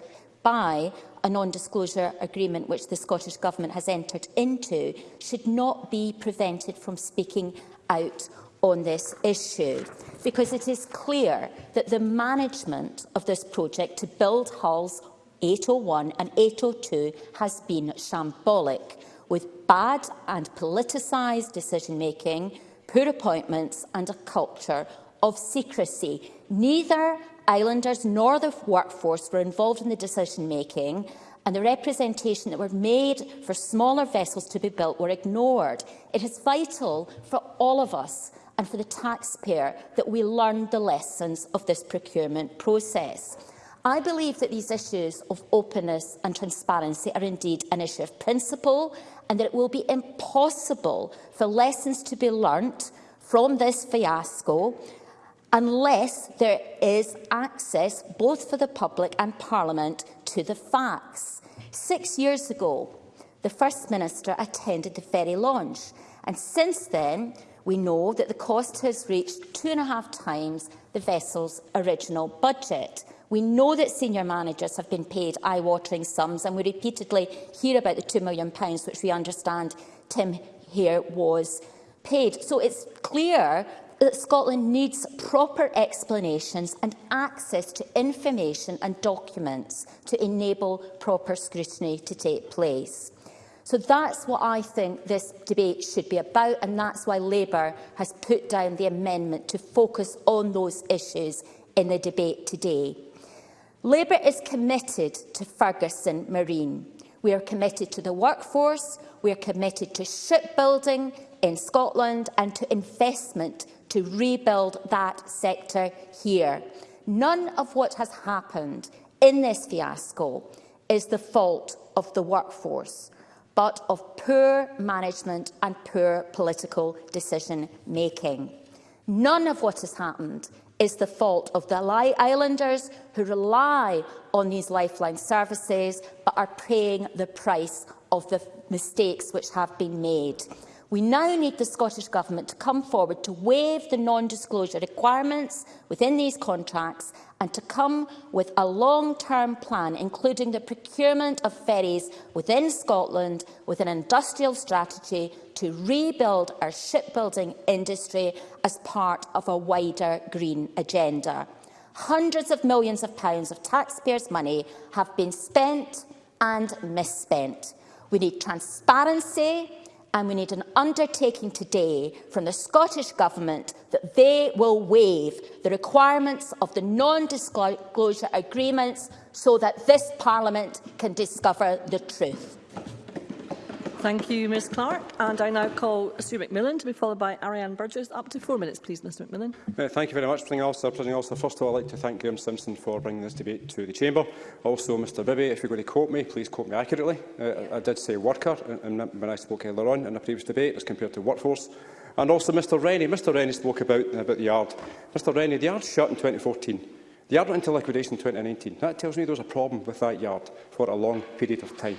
L: by a non-disclosure agreement which the Scottish Government has entered into should not be prevented from speaking out on this issue because it is clear that the management of this project to build hulls 801 and 802 has been shambolic with bad and politicised decision-making, poor appointments and a culture of secrecy. Neither islanders nor the workforce were involved in the decision-making and the representation that were made for smaller vessels to be built were ignored. It is vital for all of us and for the taxpayer that we learn the lessons of this procurement process. I believe that these issues of openness and transparency are indeed an issue of principle and that it will be impossible for lessons to be learnt from this fiasco unless there is access both for the public and Parliament to the facts. Six years ago, the First Minister attended the ferry launch, and since then we know that the cost has reached two and a half times the vessel's original budget. We know that senior managers have been paid eye-watering sums, and we repeatedly hear about the £2 million, which we understand Tim here was paid. So it's clear that Scotland needs proper explanations and access to information and documents to enable proper scrutiny to take place. So that's what I think this debate should be about, and that's why Labour has put down the amendment to focus on those issues in the debate today. Labour is committed to Ferguson Marine. We are committed to the workforce, we are committed to shipbuilding in Scotland and to investment to rebuild that sector here. None of what has happened in this fiasco is the fault of the workforce, but of poor management and poor political decision-making. None of what has happened is the fault of the islanders who rely on these lifeline services but are paying the price of the mistakes which have been made. We now need the Scottish Government to come forward to waive the non-disclosure requirements within these contracts and to come with a long-term plan, including the procurement of ferries within Scotland with an industrial strategy to rebuild our shipbuilding industry as part of a wider green agenda. Hundreds of millions of pounds of taxpayers' money have been spent and misspent. We need transparency and we need an undertaking today from the Scottish Government that they will waive the requirements of the non-disclosure agreements so that this Parliament can discover the truth.
B: Thank you, Ms Clark. And I now call Sue McMillan to be followed by Ariane Burgess. Up to four minutes, please, Mr McMillan.
M: Uh, thank you very much, President Officer. President Officer, first of all, I'd like to thank Graham Simpson for bringing this debate to the Chamber. Also, Mr Bibby, if you're going to quote me, please quote me accurately. Uh, yeah. I, I did say worker and, and when I spoke earlier on in a previous debate as compared to workforce. And also Mr Rennie. Mr Rennie spoke about, about the yard. Mr Rennie, the yard shut in 2014. The yard went into liquidation in 2019. That tells me there was a problem with that yard for a long period of time.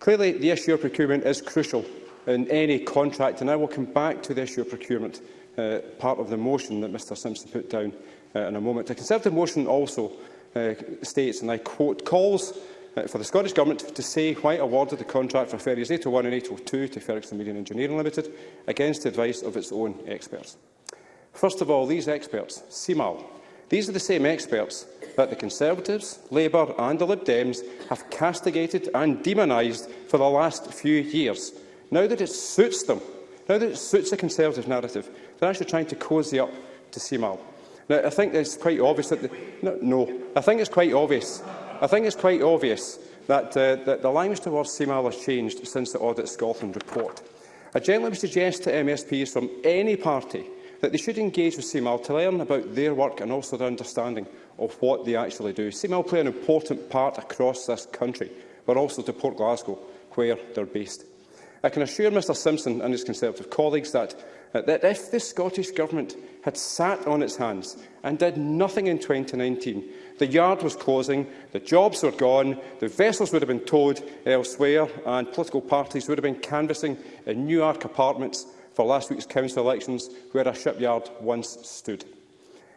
M: Clearly, the issue of procurement is crucial in any contract, and I will come back to the issue of procurement, uh, part of the motion that Mr Simpson put down uh, in a moment. The Conservative motion also uh, states, and I quote, calls uh, for the Scottish Government to say why it awarded the contract for ferries 801 and 802 to Ferguson Median Engineering Limited against the advice of its own experts. First of all, these experts, CIMAL, These are the same experts that the Conservatives, Labour and the Lib Dems have castigated and demonised for the last few years. Now that it suits them, now that it suits the Conservative narrative, they're actually trying to cosy up to CMAL. Now, I think it's quite obvious that... The, no, no, I think it's quite obvious. I think it's quite obvious that, uh, that the language towards CMAL has changed since the Audit Scotland report. I gently would suggest to MSPs from any party that they should engage with CML to learn about their work and also their understanding of what they actually do. CML play an important part across this country, but also to Port Glasgow, where they're based. I can assure Mr Simpson and his Conservative colleagues that, uh, that if the Scottish Government had sat on its hands and did nothing in 2019, the yard was closing, the jobs were gone, the vessels would have been towed elsewhere and political parties would have been canvassing in Newark apartments for last week's council elections, where a shipyard once stood.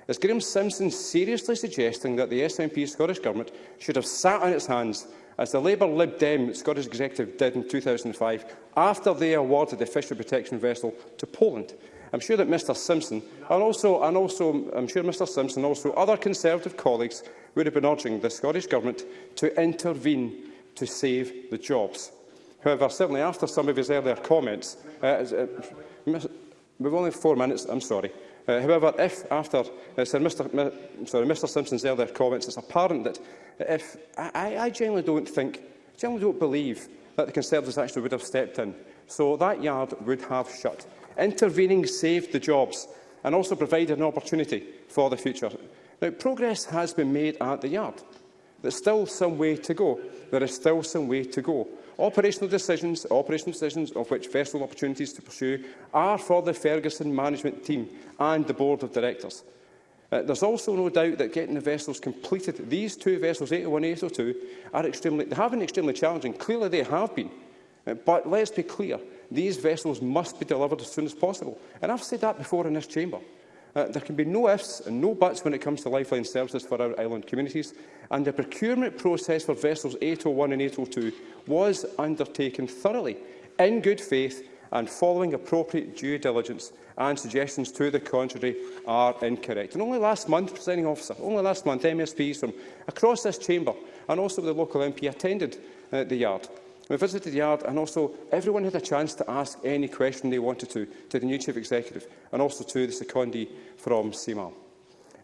M: Is Graeme Simpson seriously suggesting that the SNP Scottish Government should have sat on its hands as the Labour Lib Dem Scottish Executive did in 2005 after they awarded the fishery protection vessel to Poland? I'm sure that Mr Simpson and also, and also I'm sure Mr Simpson and also other Conservative colleagues would have been urging the Scottish Government to intervene to save the jobs. However, certainly after some of his earlier comments, uh, we've only four minutes, I'm sorry. Uh, however, if after uh, Sir Mr, Mr. sorry, Mr Simpson's earlier comments, it's apparent that if uh, I, I generally don't think, generally don't believe that the Conservatives actually would have stepped in. So that yard would have shut. Intervening saved the jobs and also provided an opportunity for the future. Now, progress has been made at the yard. There's still some way to go. There is still some way to go. Operational decisions, operational decisions of which vessel opportunities to pursue are for the Ferguson management team and the board of directors. Uh, there's also no doubt that getting the vessels completed, these two vessels, 801 and 802, are extremely, they have been extremely challenging. Clearly they have been. Uh, but let's be clear, these vessels must be delivered as soon as possible. And I've said that before in this chamber. Uh, there can be no ifs and no buts when it comes to lifeline services for our island communities, and the procurement process for vessels 801 and 802 was undertaken thoroughly, in good faith, and following appropriate due diligence and suggestions to the contrary are incorrect. And only last month, presiding officer, only last month, MSPs from across this chamber and also the local MP attended uh, the yard. We visited the yard and also everyone had a chance to ask any question they wanted to to the new Chief Executive and also to the secondee from CMAL.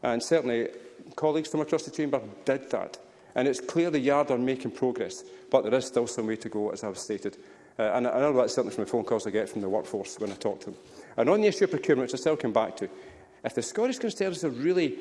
M: And certainly colleagues from across the chamber did that. And it's clear the yard are making progress, but there is still some way to go, as I've stated. Uh, and I know that's certainly from the phone calls I get from the workforce when I talk to them. And on the issue of procurement, which I still come back to, if the Scottish Conservatives really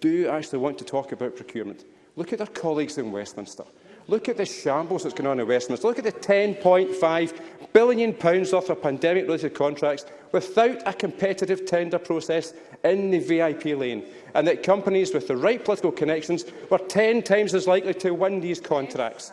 M: do actually want to talk about procurement, look at their colleagues in Westminster. Look at the shambles that's going on in Westminster. Look at the £10.5 billion pounds off of pandemic-related contracts without a competitive tender process in the VIP lane, and that companies with the right political connections were 10 times as likely to win these contracts.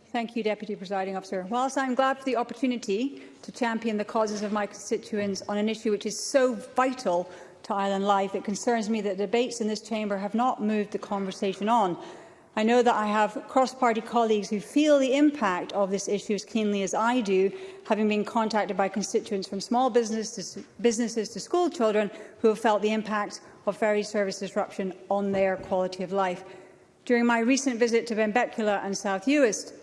M: Thank you,
N: Deputy Presiding Officer. Whilst I'm glad for the opportunity to champion the causes of my constituents on an issue which is so vital to island life, it concerns me that debates in this chamber have not moved the conversation on I know that I have cross-party colleagues who feel the impact of this issue as keenly as I do, having been contacted by constituents from small business to businesses to school children who have felt the impact of ferry service disruption on their quality of life. During my recent visit to Benbecula and South Uist,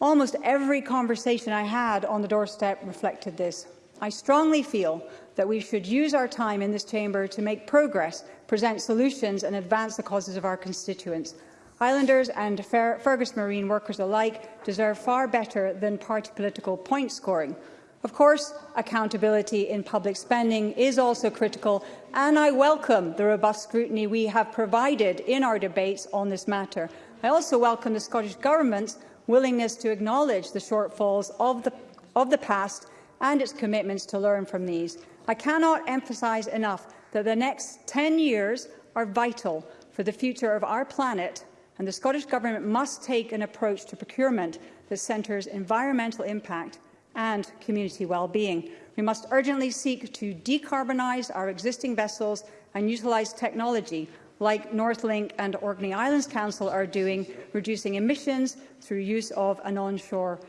N: almost every conversation I had on the doorstep reflected this. I strongly feel that we should use our time in this chamber to make progress, present solutions and advance the causes of our constituents. Islanders and Fer Fergus Marine workers alike deserve far better than party political point scoring. Of course, accountability in public spending is also critical, and I welcome the robust scrutiny we have provided in our debates on this matter. I also welcome the Scottish Government's willingness to acknowledge the shortfalls of the, of the past and its commitments to learn from these. I cannot emphasise enough that the next 10 years are vital for the future of our planet and the Scottish Government must take an approach to procurement that centres environmental impact and community well-being. We must urgently seek to decarbonise our existing vessels and utilise technology like Northlink and Orkney Islands Council are doing, reducing emissions through use of an onshore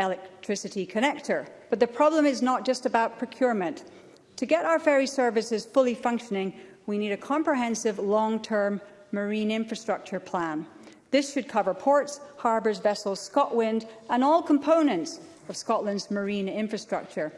N: electricity connector. But the problem is not just about procurement. To get our ferry services fully functioning, we need a comprehensive long-term Marine Infrastructure Plan. This should cover ports, harbours, vessels, Scotwind and all components of Scotland's marine infrastructure.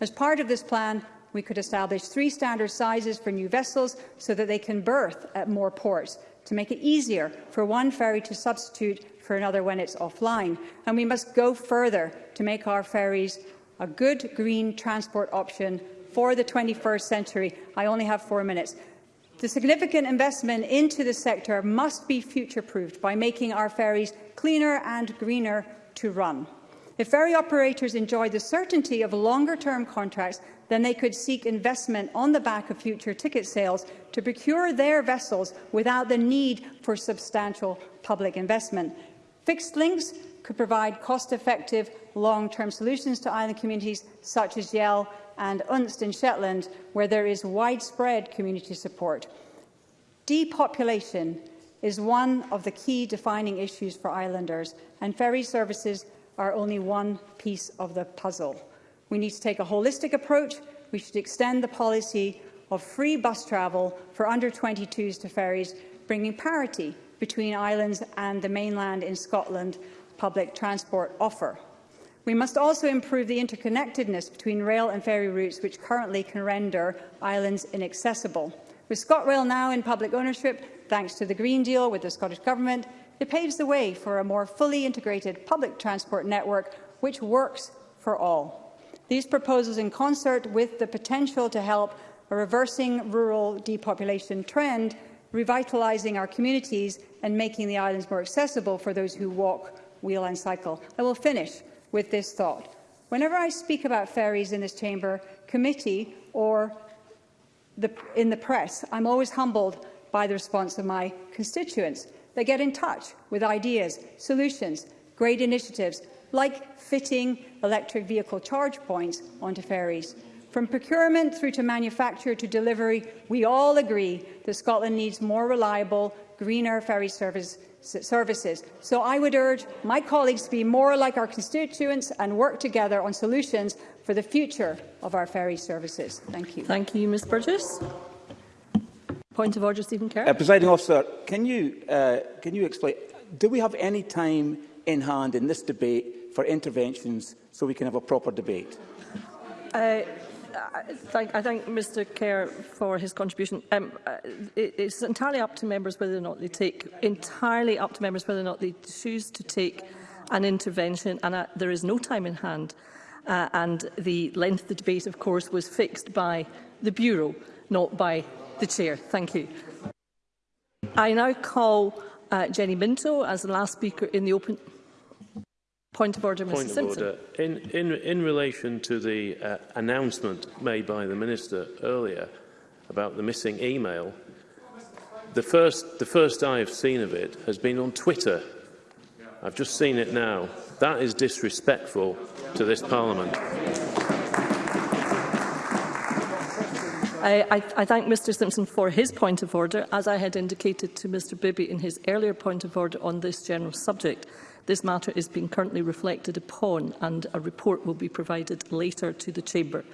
N: As part of this plan, we could establish three standard sizes for new vessels so that they can berth at more ports, to make it easier for one ferry to substitute for another when it's offline. And we must go further to make our ferries a good green transport option for the 21st century. I only have four minutes. The significant investment into the sector must be future-proofed by making our ferries cleaner and greener to run. If ferry operators enjoy the certainty of longer-term contracts, then they could seek investment on the back of future ticket sales to procure their vessels without the need for substantial public investment. Fixed links could provide cost-effective, long-term solutions to island communities such as Yell and Unst in Shetland, where there is widespread community support. Depopulation is one of the key defining issues for islanders, and ferry services are only one piece of the puzzle. We need to take a holistic approach. We should extend the policy of free bus travel for under-22s to ferries, bringing parity between islands and the mainland in Scotland public transport offer. We must also improve the interconnectedness between rail and ferry routes, which currently can render islands inaccessible. With ScotRail now in public ownership, thanks to the Green Deal with the Scottish Government, it paves the way for a more fully integrated public transport network which works for all. These proposals in concert with the potential to help a reversing rural depopulation trend, revitalising our communities and making the islands more accessible for those who walk, wheel and cycle. I will finish with this thought. Whenever I speak about ferries in this chamber, committee or the, in the press, I'm always humbled by the response of my constituents. They get in touch with ideas, solutions, great initiatives, like fitting electric vehicle charge points onto ferries. From procurement through to manufacture to delivery, we all agree that Scotland needs more reliable, greener ferry service services. So I would urge my colleagues to be more like our constituents and work together on solutions for the future of our ferry services. Thank you.
B: Thank you, Ms Burgess. Point of order, Stephen Kerr.
O: Uh, Presiding officer, can you, uh, can you explain, do we have any time in hand in this debate for interventions so we can have a proper debate?
B: Uh, thank, I thank Mr Kerr for his contribution. Um, uh, it, it's entirely up to members whether or not they take, entirely up to members whether or not they choose to take an intervention, and uh, there is no time in hand. Uh, and the length of the debate, of course, was fixed by the Bureau, not by the Chair. Thank you. I now call uh, Jenny Minto as the last speaker in the open... Point of order, Mr
A: Point
B: Simpson.
A: Order. In, in, in relation to the uh, announcement made by the Minister earlier about the missing email, the first, the first I have seen of it has been on Twitter. I've just seen it now. That is disrespectful to this Parliament.
B: I, I, I thank Mr Simpson for his point of order, as I had indicated to Mr Bibby in his earlier point of order on this general subject. This matter is being currently reflected upon and a report will be provided later to the Chamber.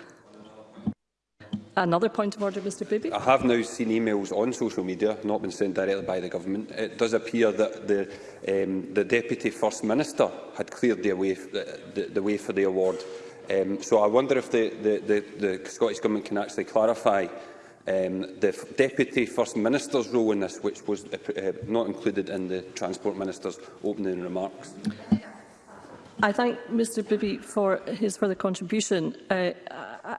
B: Another point of order, Mr Bibby.
G: I have now seen emails on social media, not been sent directly by the government. It does appear that the, um, the Deputy First Minister had cleared the way, the, the, the way for the award. Um, so I wonder if the, the, the, the Scottish Government can actually clarify um, the Deputy First Minister's role in this, which was uh, uh, not included in the Transport Minister's opening remarks.
B: I thank Mr Bibby for his further contribution. Uh,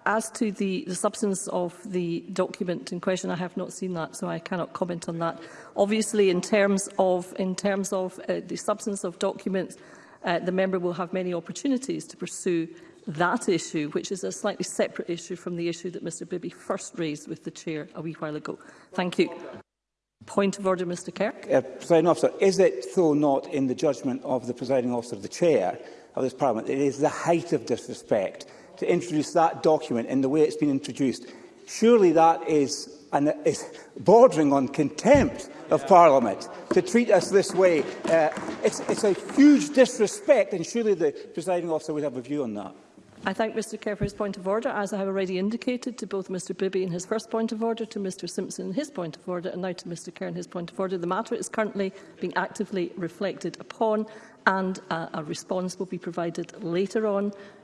B: as to the, the substance of the document in question, I have not seen that, so I cannot comment on that. Obviously, in terms of, in terms of uh, the substance of documents, uh, the member will have many opportunities to pursue uh, that issue, which is a slightly separate issue from the issue that Mr Bibby first raised with the Chair a wee while ago. Thank you. Point of order, Mr Kirk.
O: Uh, presiding officer, is it, though not in the judgment of the presiding officer of the Chair of this Parliament, it is the height of disrespect to introduce that document in the way it's been introduced? Surely that is and is bordering on contempt of Parliament to treat us this way. Uh, it's, it's a huge disrespect and surely the presiding officer would have a view on that.
B: I thank Mr Kerr for his point of order, as I have already indicated to both Mr Bibby in his first point of order, to Mr Simpson in his point of order, and now to Mr Kerr in his point of order. The matter is currently being actively reflected upon, and a, uh, a response will be provided later on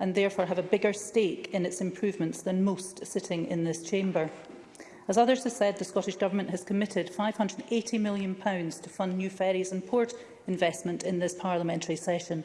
B: and
P: therefore have a bigger stake in its improvements than most sitting in this chamber. As others have said, the Scottish Government has committed £580 million to fund new ferries and port investment in this parliamentary session.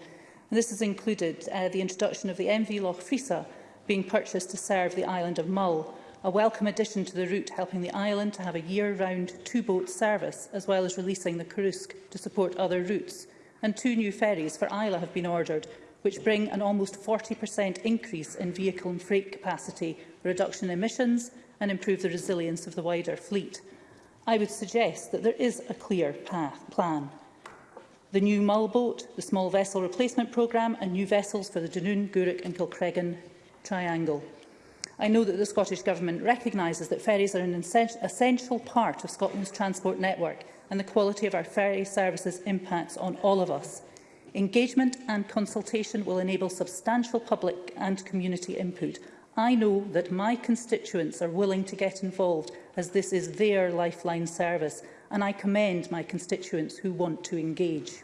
P: And this has included uh, the introduction of the MV Loch Frisa, being purchased to serve the island of Mull, a welcome addition to the route helping the island to have a year-round two-boat service, as well as releasing the Karusk to support other routes. And two new ferries for Isla have been ordered, which bring an almost 40% increase in vehicle and freight capacity, reduction in emissions and improve the resilience of the wider fleet. I would suggest that there is a clear path plan. The new Mull boat, the small vessel replacement programme and new vessels for the Dunoon, Gourock and Kilcreggan triangle. I know that the Scottish Government recognises that ferries are an essential part of Scotland's transport network and the quality of our ferry services impacts on all of us. Engagement and consultation will enable substantial public and community input. I know that my constituents are willing to get involved as this is their lifeline service and I commend my constituents who want to engage.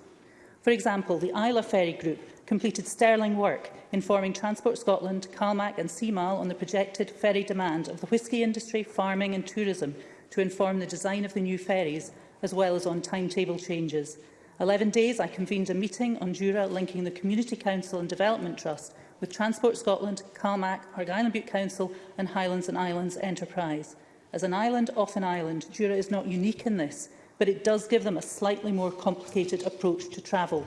P: For example, the Isla Ferry Group completed sterling work informing Transport Scotland, CalMac and CMAL on the projected ferry demand of the whisky industry, farming and tourism to inform the design of the new ferries, as well as on timetable changes. 11 days I convened a meeting on Jura linking the Community Council and Development Trust with Transport Scotland, CalMac, Argyll and Butte Council and Highlands and Islands Enterprise. As an island off an island, Jura is not unique in this but it does give them a slightly more complicated approach to travel.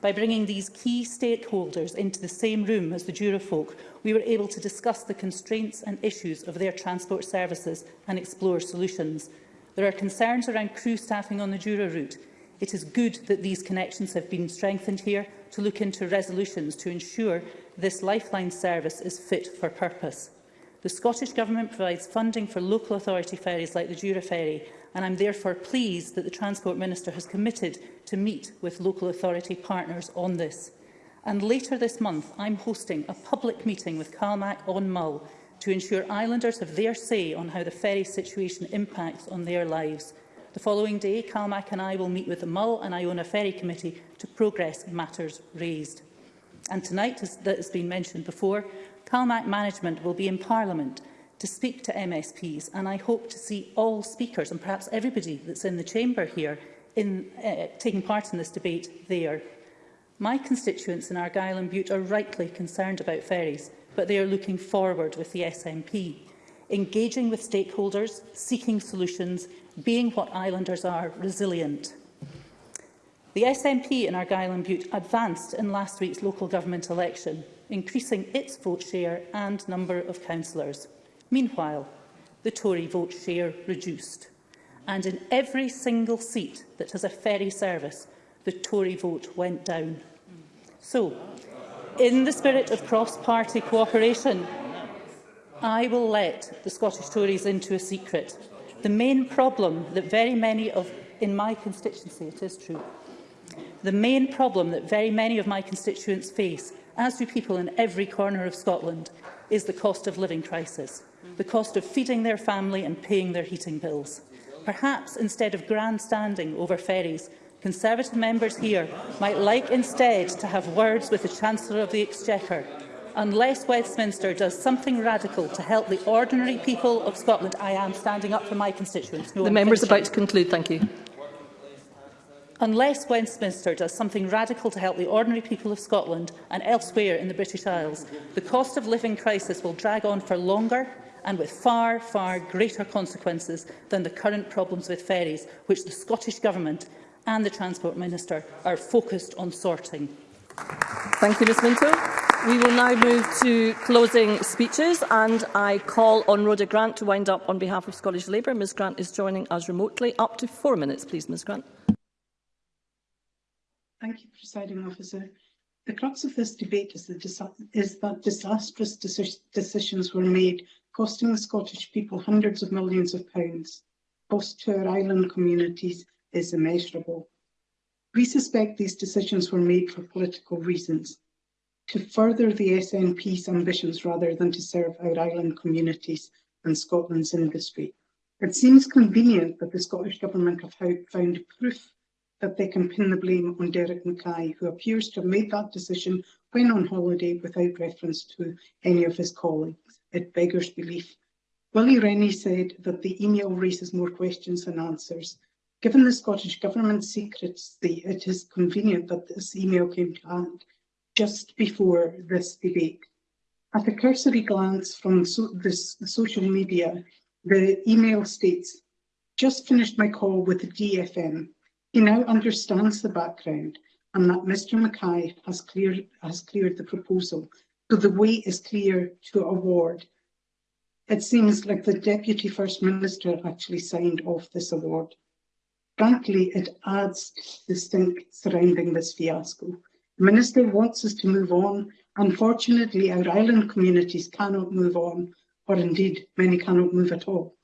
P: By bringing these key stakeholders into the same room as the Jura folk, we were able to discuss the constraints and issues of their transport services and explore solutions. There are concerns around crew staffing on the Jura route. It is good that these connections have been strengthened here to look into resolutions to ensure this lifeline service is fit for purpose. The Scottish Government provides funding for local authority ferries like the Jura ferry and I'm therefore pleased that the Transport Minister has committed to meet with local authority partners on this. And later this month, I'm hosting a public meeting with CalMAC on Mull to ensure islanders have their say on how the ferry situation impacts on their lives. The following day, CalMAC and I will meet with the Mull and Iona Ferry Committee to progress matters raised. And tonight, as has been mentioned before, CalMAC management will be in Parliament to speak to MSPs, and I hope to see all speakers and perhaps everybody that's in the chamber here in, uh, taking part in this debate there. My constituents in Argyll and Butte are rightly concerned about ferries, but they are looking forward with the SNP, engaging with stakeholders, seeking solutions, being what islanders are, resilient. The SNP in Argyll and Butte advanced in last week's local government election, increasing its vote share and number of councillors. Meanwhile, the Tory vote share reduced. And in every single seat that has a ferry service, the Tory vote went down. So, in the spirit of cross-party cooperation, I will let the Scottish Tories into a secret. The main problem that very many of, in my constituency, it is true, the main problem that very many of my constituents face, as do people in every corner of Scotland, is the cost of living crisis the cost of feeding their family and paying their heating bills. Perhaps instead of grandstanding over ferries, Conservative members here might like instead to have words with the Chancellor of the Exchequer unless Westminster does something radical to help the ordinary people of Scotland. I am standing up for my constituents. No,
B: the member is about to conclude. Thank you.
P: Unless Westminster does something radical to help the ordinary people of Scotland and elsewhere in the British Isles, the cost of living crisis will drag on for longer and with far, far greater consequences than the current problems with ferries, which the Scottish Government and the Transport Minister are focused on sorting.
B: Thank you, Ms Minto. We will now move to closing speeches and I call on Rhoda Grant to wind up on behalf of Scottish Labour. Ms Grant is joining us remotely. Up to four minutes, please, Ms Grant.
Q: Thank you, Presiding Officer. The crux of this debate is, the is that disastrous deci decisions were made costing the Scottish people hundreds of millions of pounds, cost to our island communities is immeasurable. We suspect these decisions were made for political reasons, to further the SNP's ambitions rather than to serve our island communities and Scotland's industry. It seems convenient that the Scottish Government have found proof that they can pin the blame on Derek Mackay, who appears to have made that decision when on holiday without reference to any of his colleagues at beggar's belief. Willie Rennie said that the email raises more questions than answers. Given the Scottish Government secrets, the, it is convenient that this email came to hand just before this debate. At a cursory glance from so this, the social media, the email states, just finished my call with the DFM. He now understands the background and that Mr Mackay has cleared, has cleared the proposal So the way is clear to award. It seems like the Deputy First Minister actually signed off this award. Frankly, it adds to the stink surrounding this fiasco. The Minister wants us to move on. Unfortunately, our island communities cannot move on, or indeed, many cannot move at all.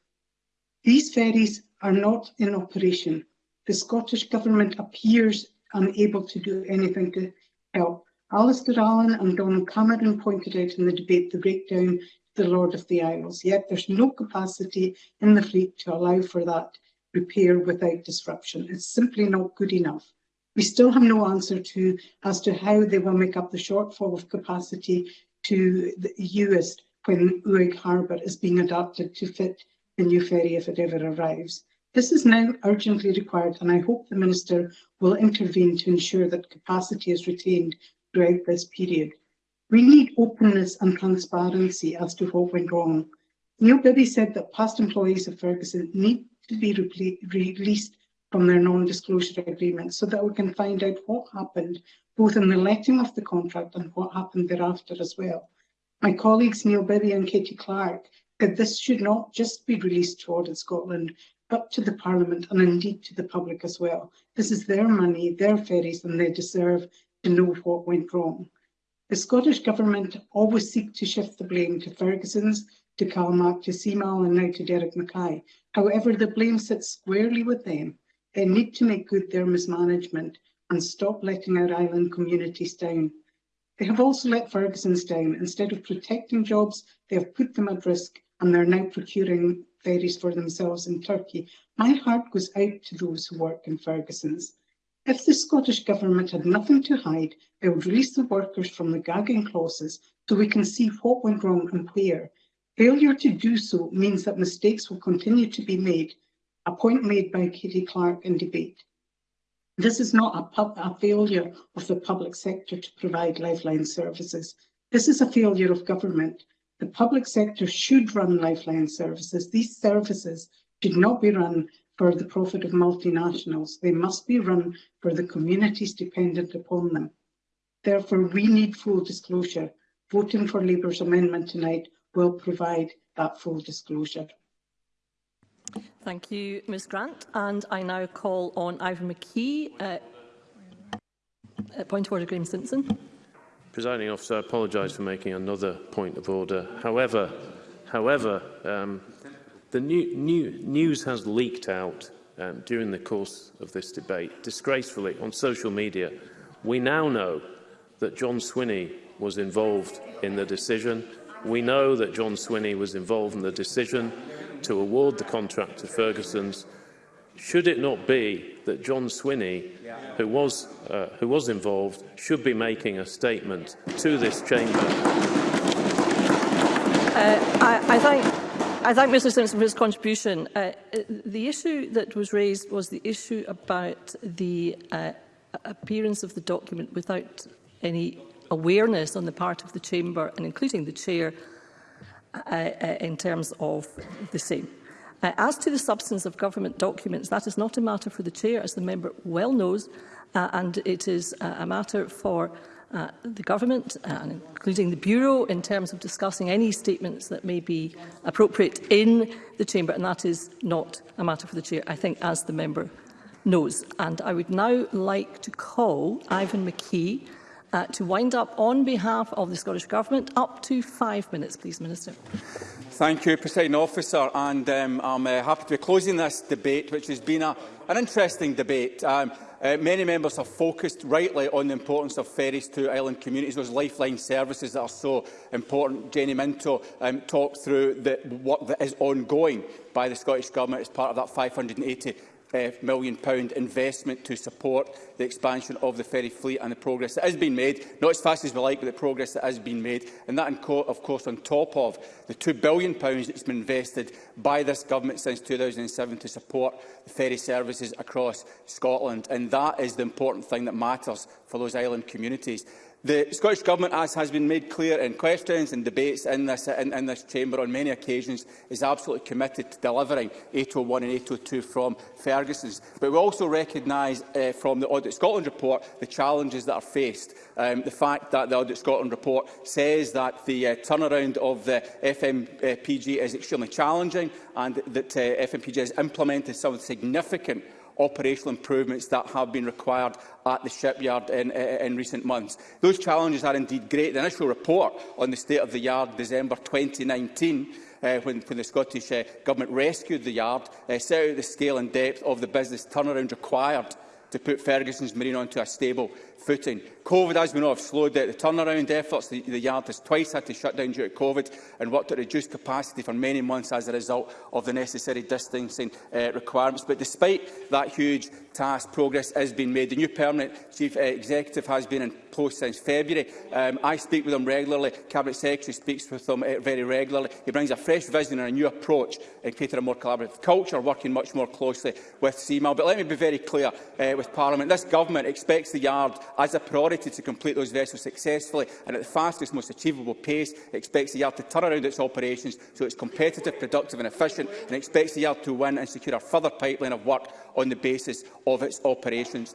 Q: These ferries are not in operation. The Scottish Government appears unable to do anything to help Alistair Allen and Donald Cameron pointed out in the debate the breakdown the Lord of the Isles, yet there's no capacity in the fleet to allow for that repair without disruption. It's simply not good enough. We still have no answer to as to how they will make up the shortfall of capacity to the US when Uig Harbour is being adapted to fit the new ferry if it ever arrives. This is now urgently required and I hope the Minister will intervene to ensure that capacity is retained throughout this period. We need openness and transparency as to what went wrong. Neil Bibby said that past employees of Ferguson need to be released from their non-disclosure agreement so that we can find out what happened both in the letting of the contract and what happened thereafter as well. My colleagues Neil Bibby and Katie Clark said this should not just be released to Audit Scotland but to the Parliament and indeed to the public as well. This is their money, their ferries and they deserve to know what went wrong. The Scottish Government always seek to shift the blame to Ferguson's, to Calmac, to Seamal and now to Derek Mackay. However, the blame sits squarely with them. They need to make good their mismanagement and stop letting our island communities down. They have also let Ferguson's down. Instead of protecting jobs, they have put them at risk and they're now procuring ferries for themselves in Turkey. My heart goes out to those who work in Ferguson's. If the Scottish Government had nothing to hide, it would release the workers from the gagging clauses so we can see what went wrong and where. Failure to do so means that mistakes will continue to be made, a point made by Katie Clark in debate. This is not a, a failure of the public sector to provide lifeline services. This is a failure of government. The public sector should run lifeline services. These services should not be run for the profit of multinationals. They must be run for the communities dependent upon them. Therefore, we need full disclosure. Voting for Labour's amendment tonight will provide that full disclosure.
B: Thank you, Ms Grant. And I now call on Ivan McKee. Uh, point of order, Graham Simpson.
A: Presiding officer, I apologise for making another point of order. However, however, um, The new, new, news has leaked out um, during the course of this debate, disgracefully, on social media. We now know that John Swinney was involved in the decision. We know that John Swinney was involved in the decision to award the contract to Ferguson's. Should it not be that John Swinney, who was, uh, who was involved, should be making a statement to this chamber?
B: Uh, I, I think I thank Mr Simpson for his contribution. Uh, uh, the issue that was raised was the issue about the uh, appearance of the document without any awareness on the part of the Chamber and including the Chair uh, uh, in terms of the same. Uh, as to the substance of government documents, that is not a matter for the Chair, as the member well knows, uh, and it is uh, a matter for uh, uh, the government, uh, and including the Bureau, in terms of discussing any statements that may be appropriate in the chamber, and that is not a matter for the chair, I think, as the member knows. And I would now like to call Ivan McKee uh, to wind up on behalf of the Scottish Government. Up to five minutes, please, Minister.
D: Thank you, President Officer, and um, I'm uh, happy to be closing this debate, which has been a, an interesting debate. Um, uh, many members have focused rightly on the importance of ferries to island communities, those lifeline services that are so important. Jenny Minto um, talked through the work that is ongoing by the Scottish Government as part of that £580 Uh, million pound investment to support the expansion of the ferry fleet and the progress that has been made, not as fast as we like, but the progress that has been made. And that, of course, on top of the £2 billion pounds that's been invested by this government since 2007 to support the ferry services across Scotland. And that is the important thing that matters for those island communities. The Scottish Government, as has been made clear in questions and debates in this, in, in this chamber on many occasions, is absolutely committed to delivering 801 and 802 from Ferguson's. But we also recognise uh, from the Audit Scotland report the challenges that are faced. Um, the fact that the Audit Scotland report says that the uh, turnaround of the FMPG is extremely challenging and that uh, FMPG has implemented some significant operational improvements that have been required at the shipyard in, in recent months. Those challenges are indeed great. The initial report on the state of the yard December 2019 uh, when, when the Scottish uh, Government rescued the yard, uh, set out the scale and depth of the business turnaround required to put Ferguson's Marine onto a stable footing. COVID, as we know, have slowed down the turnaround efforts. The, the yard has twice had to shut down due to COVID and worked at reduced capacity for many months as a result of the necessary distancing uh, requirements. But despite that huge task, progress has been made. The new permanent chief uh, executive has been in post since February. Um, I speak with him regularly. Cabinet Secretary speaks with him uh, very regularly. He brings a fresh vision and a new approach and creating a more collaborative culture, working much more closely with CMAL. But let me be very clear uh, with Parliament. This government expects the Yard as a priority to complete those vessels successfully and at the fastest, most achievable pace. It expects the yard to turn around its operations so it's competitive, productive and efficient and expects the yard to win and secure a further pipeline of work on the basis of its operations.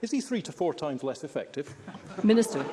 R: Is he three to four times less effective?
B: Minister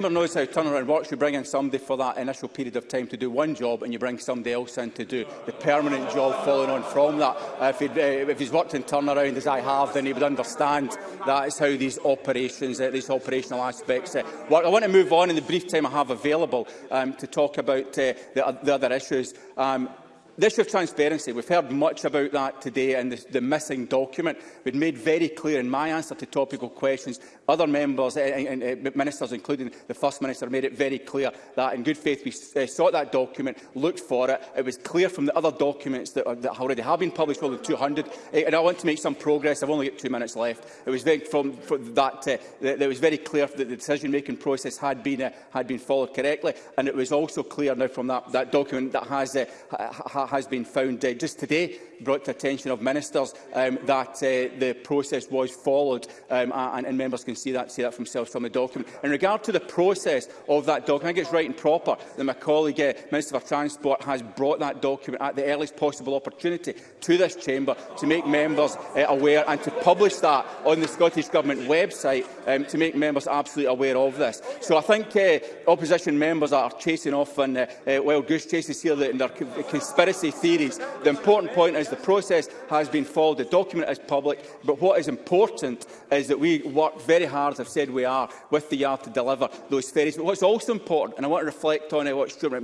D: member knows how around works. You bring in somebody for that initial period of time to do one job and you bring somebody else in to do the permanent job following on from that. Uh, if, he'd, uh, if he's worked in turnaround as I have, then he would understand that is how these operations, uh, these operational aspects uh, work. I want to move on in the brief time I have available um, to talk about uh, the, the other issues. Um, The of transparency, we've heard much about that today and the, the missing document. We've made very clear in my answer to topical questions, other members and, eh, eh, eh, ministers, including the First Minister, made it very clear that in good faith we sought that document, looked for it. It was clear from the other documents that, uh, that already have been published, well, the 200, and I want to make some progress. I've only got two minutes left. It was very, from, from that, uh, that, that was very clear that the decision-making process had been, uh, had been followed correctly, and it was also clear now from that, that document that has uh, ha has been found uh, just today brought to attention of ministers um, that uh, the process was followed, um, and, and members can see that, see that themselves from the document. In regard to the process of that document, I think it's right and proper that my colleague, uh, Minister for Transport, has brought that document at the earliest possible opportunity to this chamber to make members uh, aware and to publish that on the Scottish Government website um, to make members absolutely aware of this. So I think uh, opposition members are chasing off and uh, uh, wild goose chases here in their conspiracy conspiracy theories. The important point is the process has been followed, the document is public, but what is important is that we work very hard, as I've said we are, with the yard to deliver those ferries. But what's also important, and I want to reflect on it, what Stuart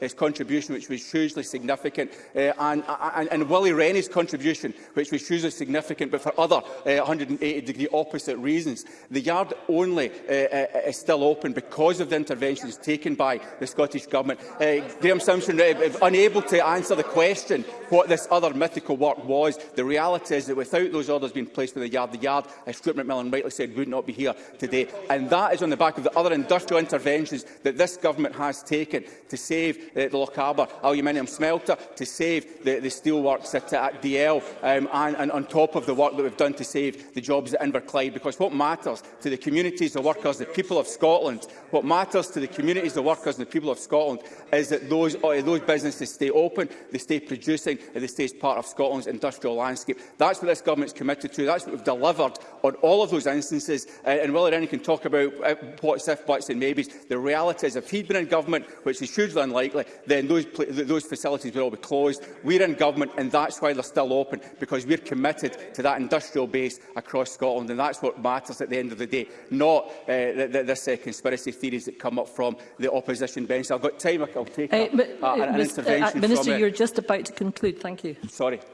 D: his contribution, which was hugely significant, uh, and, and, and Willie Rennie's contribution, which was hugely significant, but for other uh, 180-degree opposite reasons. The yard only uh, uh, is still open because of the interventions taken by the Scottish Government. Uh, Graham Simpson, uh, unable to answer answer the question what this other mythical work was. The reality is that without those orders being placed in the yard, the yard, as Stuart McMillan rightly said, would not be here today. And that is on the back of the other industrial interventions that this government has taken to save uh, the Loch Harbour aluminium smelter, to save the, the steelworks at, at DL, um, and, and on top of the work that we've done to save the jobs at Inverclyde. Because what matters to the communities, the workers, the people of Scotland, what matters to the communities, the workers and the people of Scotland is that those, uh, those businesses stay open improving the stay producing and the state's part of Scotland's industrial landscape. That's what this government's committed to. That's what we've delivered on all of those instances. Uh, and Willie Rennie can talk about what's uh, if, buts and maybes. The reality is if he'd been in government, which is hugely unlikely, then those, those facilities would all be closed. We're in government and that's why they're still open, because we're committed to that industrial base across Scotland. And that's what matters at the end of the day, not uh, the, th this uh, conspiracy theories that come up from the opposition bench. I've got time, I'll take uh, up, uh, an Mr. Uh, intervention uh, from it
B: you're just about to conclude. Thank you.
D: Sorry.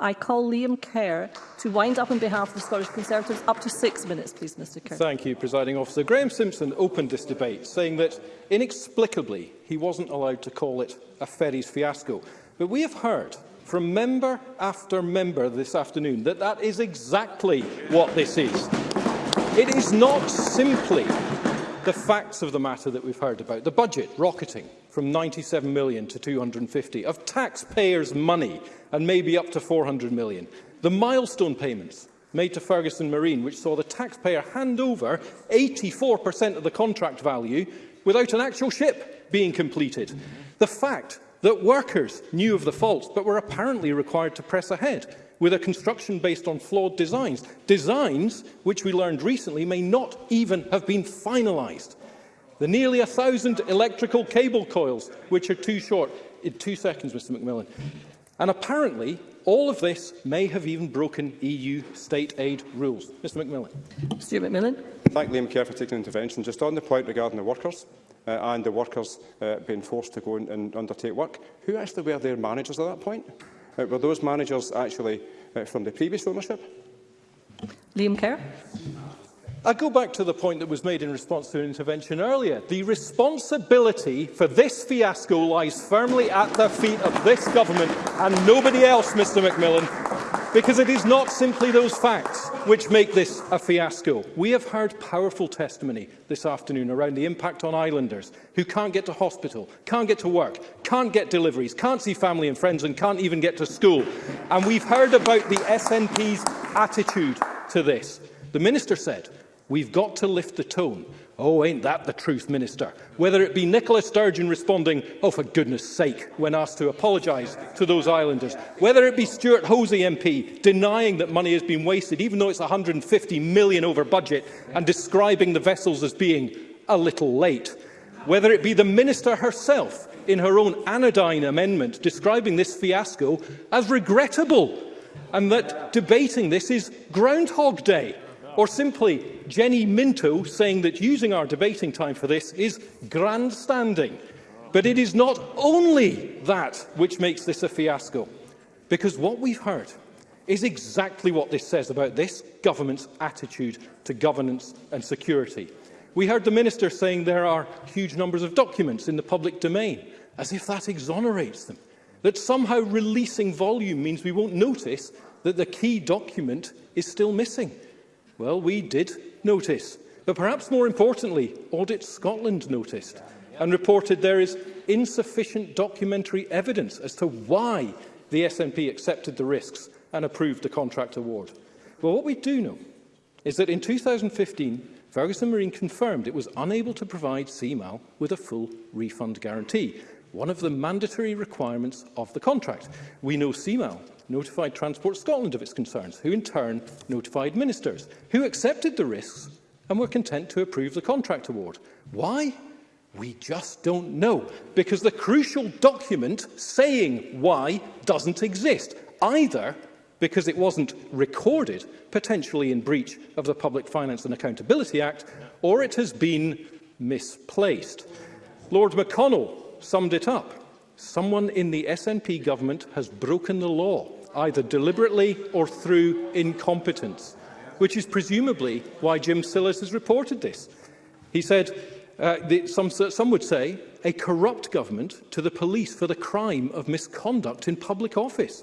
B: I call Liam Kerr to wind up on behalf of the Scottish Conservatives up to six minutes, please, Mr Kerr.
R: Thank you, Presiding Officer. Graham Simpson opened this debate saying that inexplicably he wasn't allowed to call it a ferries fiasco. But we have heard from member after member this afternoon that that is exactly what this is. It is not simply the facts of the matter that we've heard about. The budget rocketing from 97 million to 250 of taxpayers' money and maybe up to 400 million. The milestone payments made to Ferguson Marine, which saw the taxpayer hand over 84% of the contract value without an actual ship being completed. Mm -hmm. The fact that workers knew of the faults but were apparently required to press ahead with a construction based on flawed designs, designs which we learned recently may not even have been finalised. The nearly a thousand electrical cable coils, which are too short. In two seconds, Mr McMillan. And apparently, all of this may have even broken EU state aid rules. Mr McMillan.
B: Mr Macmillan.
M: Thank Liam Kerr for taking intervention. Just on the point regarding the workers, uh, and the workers uh, being forced to go and, and undertake work. Who actually were their managers at that point? Uh, were those managers actually uh, from the previous ownership?
B: Liam Kerr.
R: I go back to the point that was made in response to an intervention earlier. The responsibility for this fiasco lies firmly at the feet of this government and nobody else, Mr Macmillan, Because it is not simply those facts which make this a fiasco. We have heard powerful testimony this afternoon around the impact on islanders who can't get to hospital, can't get to work, can't get deliveries, can't see family and friends and can't even get to school. And we've heard about the SNP's attitude to this. The Minister said We've got to lift the tone. Oh, ain't that the truth, Minister? Whether it be Nicola Sturgeon responding, oh, for goodness sake, when asked to apologise to those islanders. Whether it be Stuart Hosey MP denying that money has been wasted, even though it's 150 million over budget, and describing the vessels as being a little late. Whether it be the Minister herself in her own anodyne amendment describing this fiasco as regrettable and that debating this is Groundhog Day. Or simply Jenny Minto saying that using our debating time for this is grandstanding. But it is not only that which makes this a fiasco, because what we've heard is exactly what this says about this government's attitude to governance and security. We heard the Minister saying there are huge numbers of documents in the public domain, as if that exonerates them. That somehow releasing volume means we won't notice that the key document is still missing. Well, we did notice. But perhaps more importantly, Audit Scotland noticed and reported there is insufficient documentary evidence as to why the SNP accepted the risks and approved the contract award. Well, what we do know is that in 2015, Ferguson Marine confirmed it was unable to provide CMAL with a full refund guarantee, one of the mandatory requirements of the contract. We know CMAL notified Transport Scotland of its concerns, who in turn notified ministers, who accepted the risks and were content to approve the contract award. Why? We just don't know, because the crucial document saying why doesn't exist, either because it wasn't recorded, potentially in breach of the Public Finance and Accountability Act, or it has been misplaced. Lord McConnell summed it up Someone in the SNP government has broken the law, either deliberately or through incompetence, which is presumably why Jim Sillis has reported this. He said, uh, the, some, some would say, a corrupt government to the police for the crime of misconduct in public office.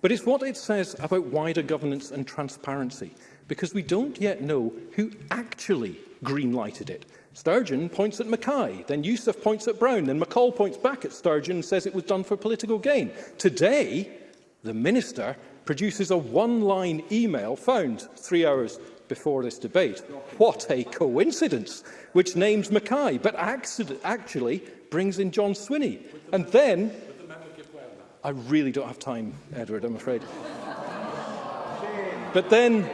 R: But it's what it says about wider governance and transparency, because we don't yet know who actually green-lighted it. Sturgeon points at Mackay, then Youssef points at Brown, then McCall points back at Sturgeon and says it was done for political gain. Today, the minister produces a one-line email found three hours before this debate. What a coincidence, which names Mackay, but actually brings in John Swinney. And then... I really don't have time, Edward, I'm afraid. but then...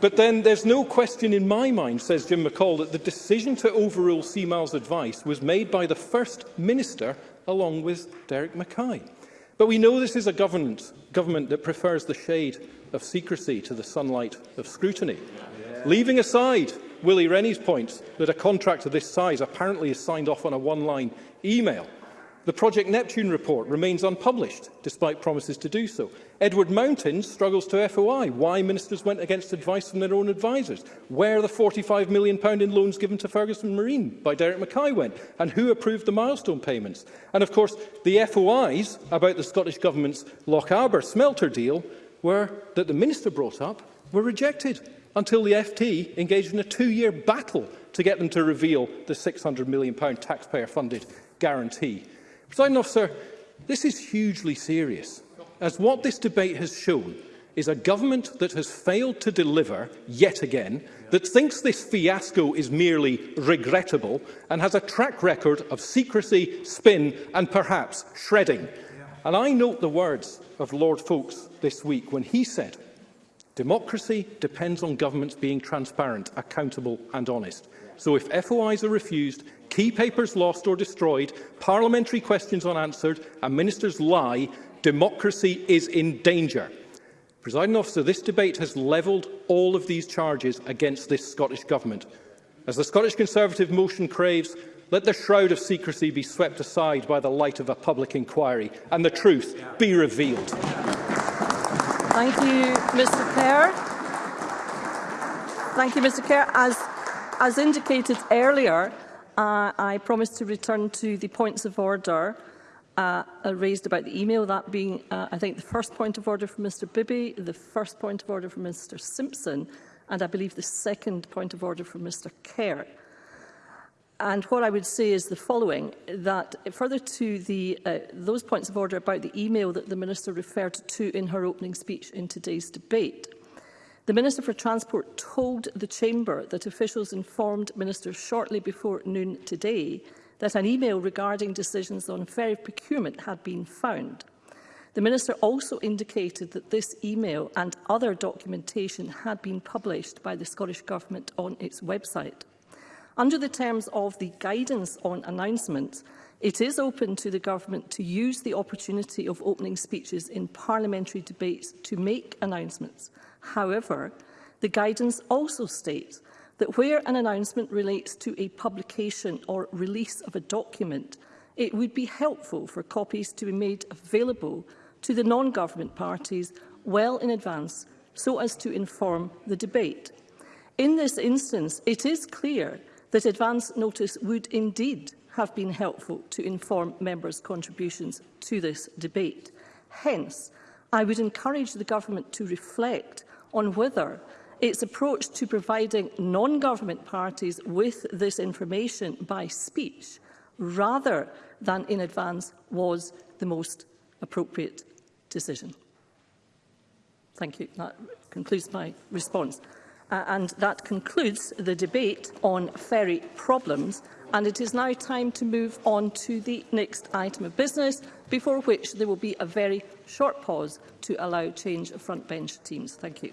R: But then there's no question in my mind, says Jim McCall, that the decision to overrule CMAL's advice was made by the First Minister along with Derek Mackay. But we know this is a government, government that prefers the shade of secrecy to the sunlight of scrutiny. Yeah. Leaving aside Willie Rennie's points that a contract of this size apparently is signed off on a one-line email, The Project Neptune report remains unpublished, despite promises to do so. Edward Mountain struggles to FOI why ministers went against advice from their own advisers, where the £45 million in loans given to Ferguson Marine by Derek Mackay went, and who approved the milestone payments. And of course, the FOIs about the Scottish Government's Loch Arbour smelter deal were, that the minister brought up were rejected until the FT engaged in a two-year battle to get them to reveal the £600 million taxpayer-funded guarantee. President officer, this is hugely serious, as what this debate has shown is a government that has failed to deliver, yet again, that thinks this fiasco is merely regrettable and has a track record of secrecy, spin and perhaps shredding. And I note the words of Lord Folkes this week when he said, democracy depends on governments being transparent, accountable and honest. So if FOIs are refused, key papers lost or destroyed, parliamentary questions unanswered and ministers lie, democracy is in danger. Presiding officer, this debate has levelled all of these charges against this Scottish Government. As the Scottish Conservative motion craves, let the shroud of secrecy be swept aside by the light of a public inquiry and the truth be revealed.
B: Thank you, Mr Kerr. Thank you, Mr Kerr. As as indicated earlier, uh, I promised to return to the points of order uh, uh, raised about the email, that being, uh, I think, the first point of order from Mr Bibby, the first point of order from Mr Simpson, and I believe the second point of order from Mr Kerr. And what I would say is the following, that further to the, uh, those points of order about the email that the Minister referred to in her opening speech in today's debate, The Minister for Transport told the Chamber that officials informed ministers shortly before noon today that an email regarding decisions on ferry procurement had been found. The Minister also indicated that this email and other documentation had been published by the Scottish Government on its website. Under the terms of the guidance on announcements, it is open to the Government to use the opportunity of opening speeches in parliamentary debates to make announcements. However, the guidance also states that where an announcement relates to a publication or release of a document, it would be helpful for copies to be made available to the non-government parties well in advance so as to inform the debate. In this instance, it is clear that advance notice would indeed have been helpful to inform members' contributions to this debate. Hence, I would encourage the government to reflect on whether its approach to providing non-government parties with this information by speech rather than in advance was the most appropriate decision. Thank you. That concludes my response. Uh, and that concludes the debate on ferry problems and it is now time to move on to the next item of business, before which there will be a very short pause to allow change of front bench teams. Thank you.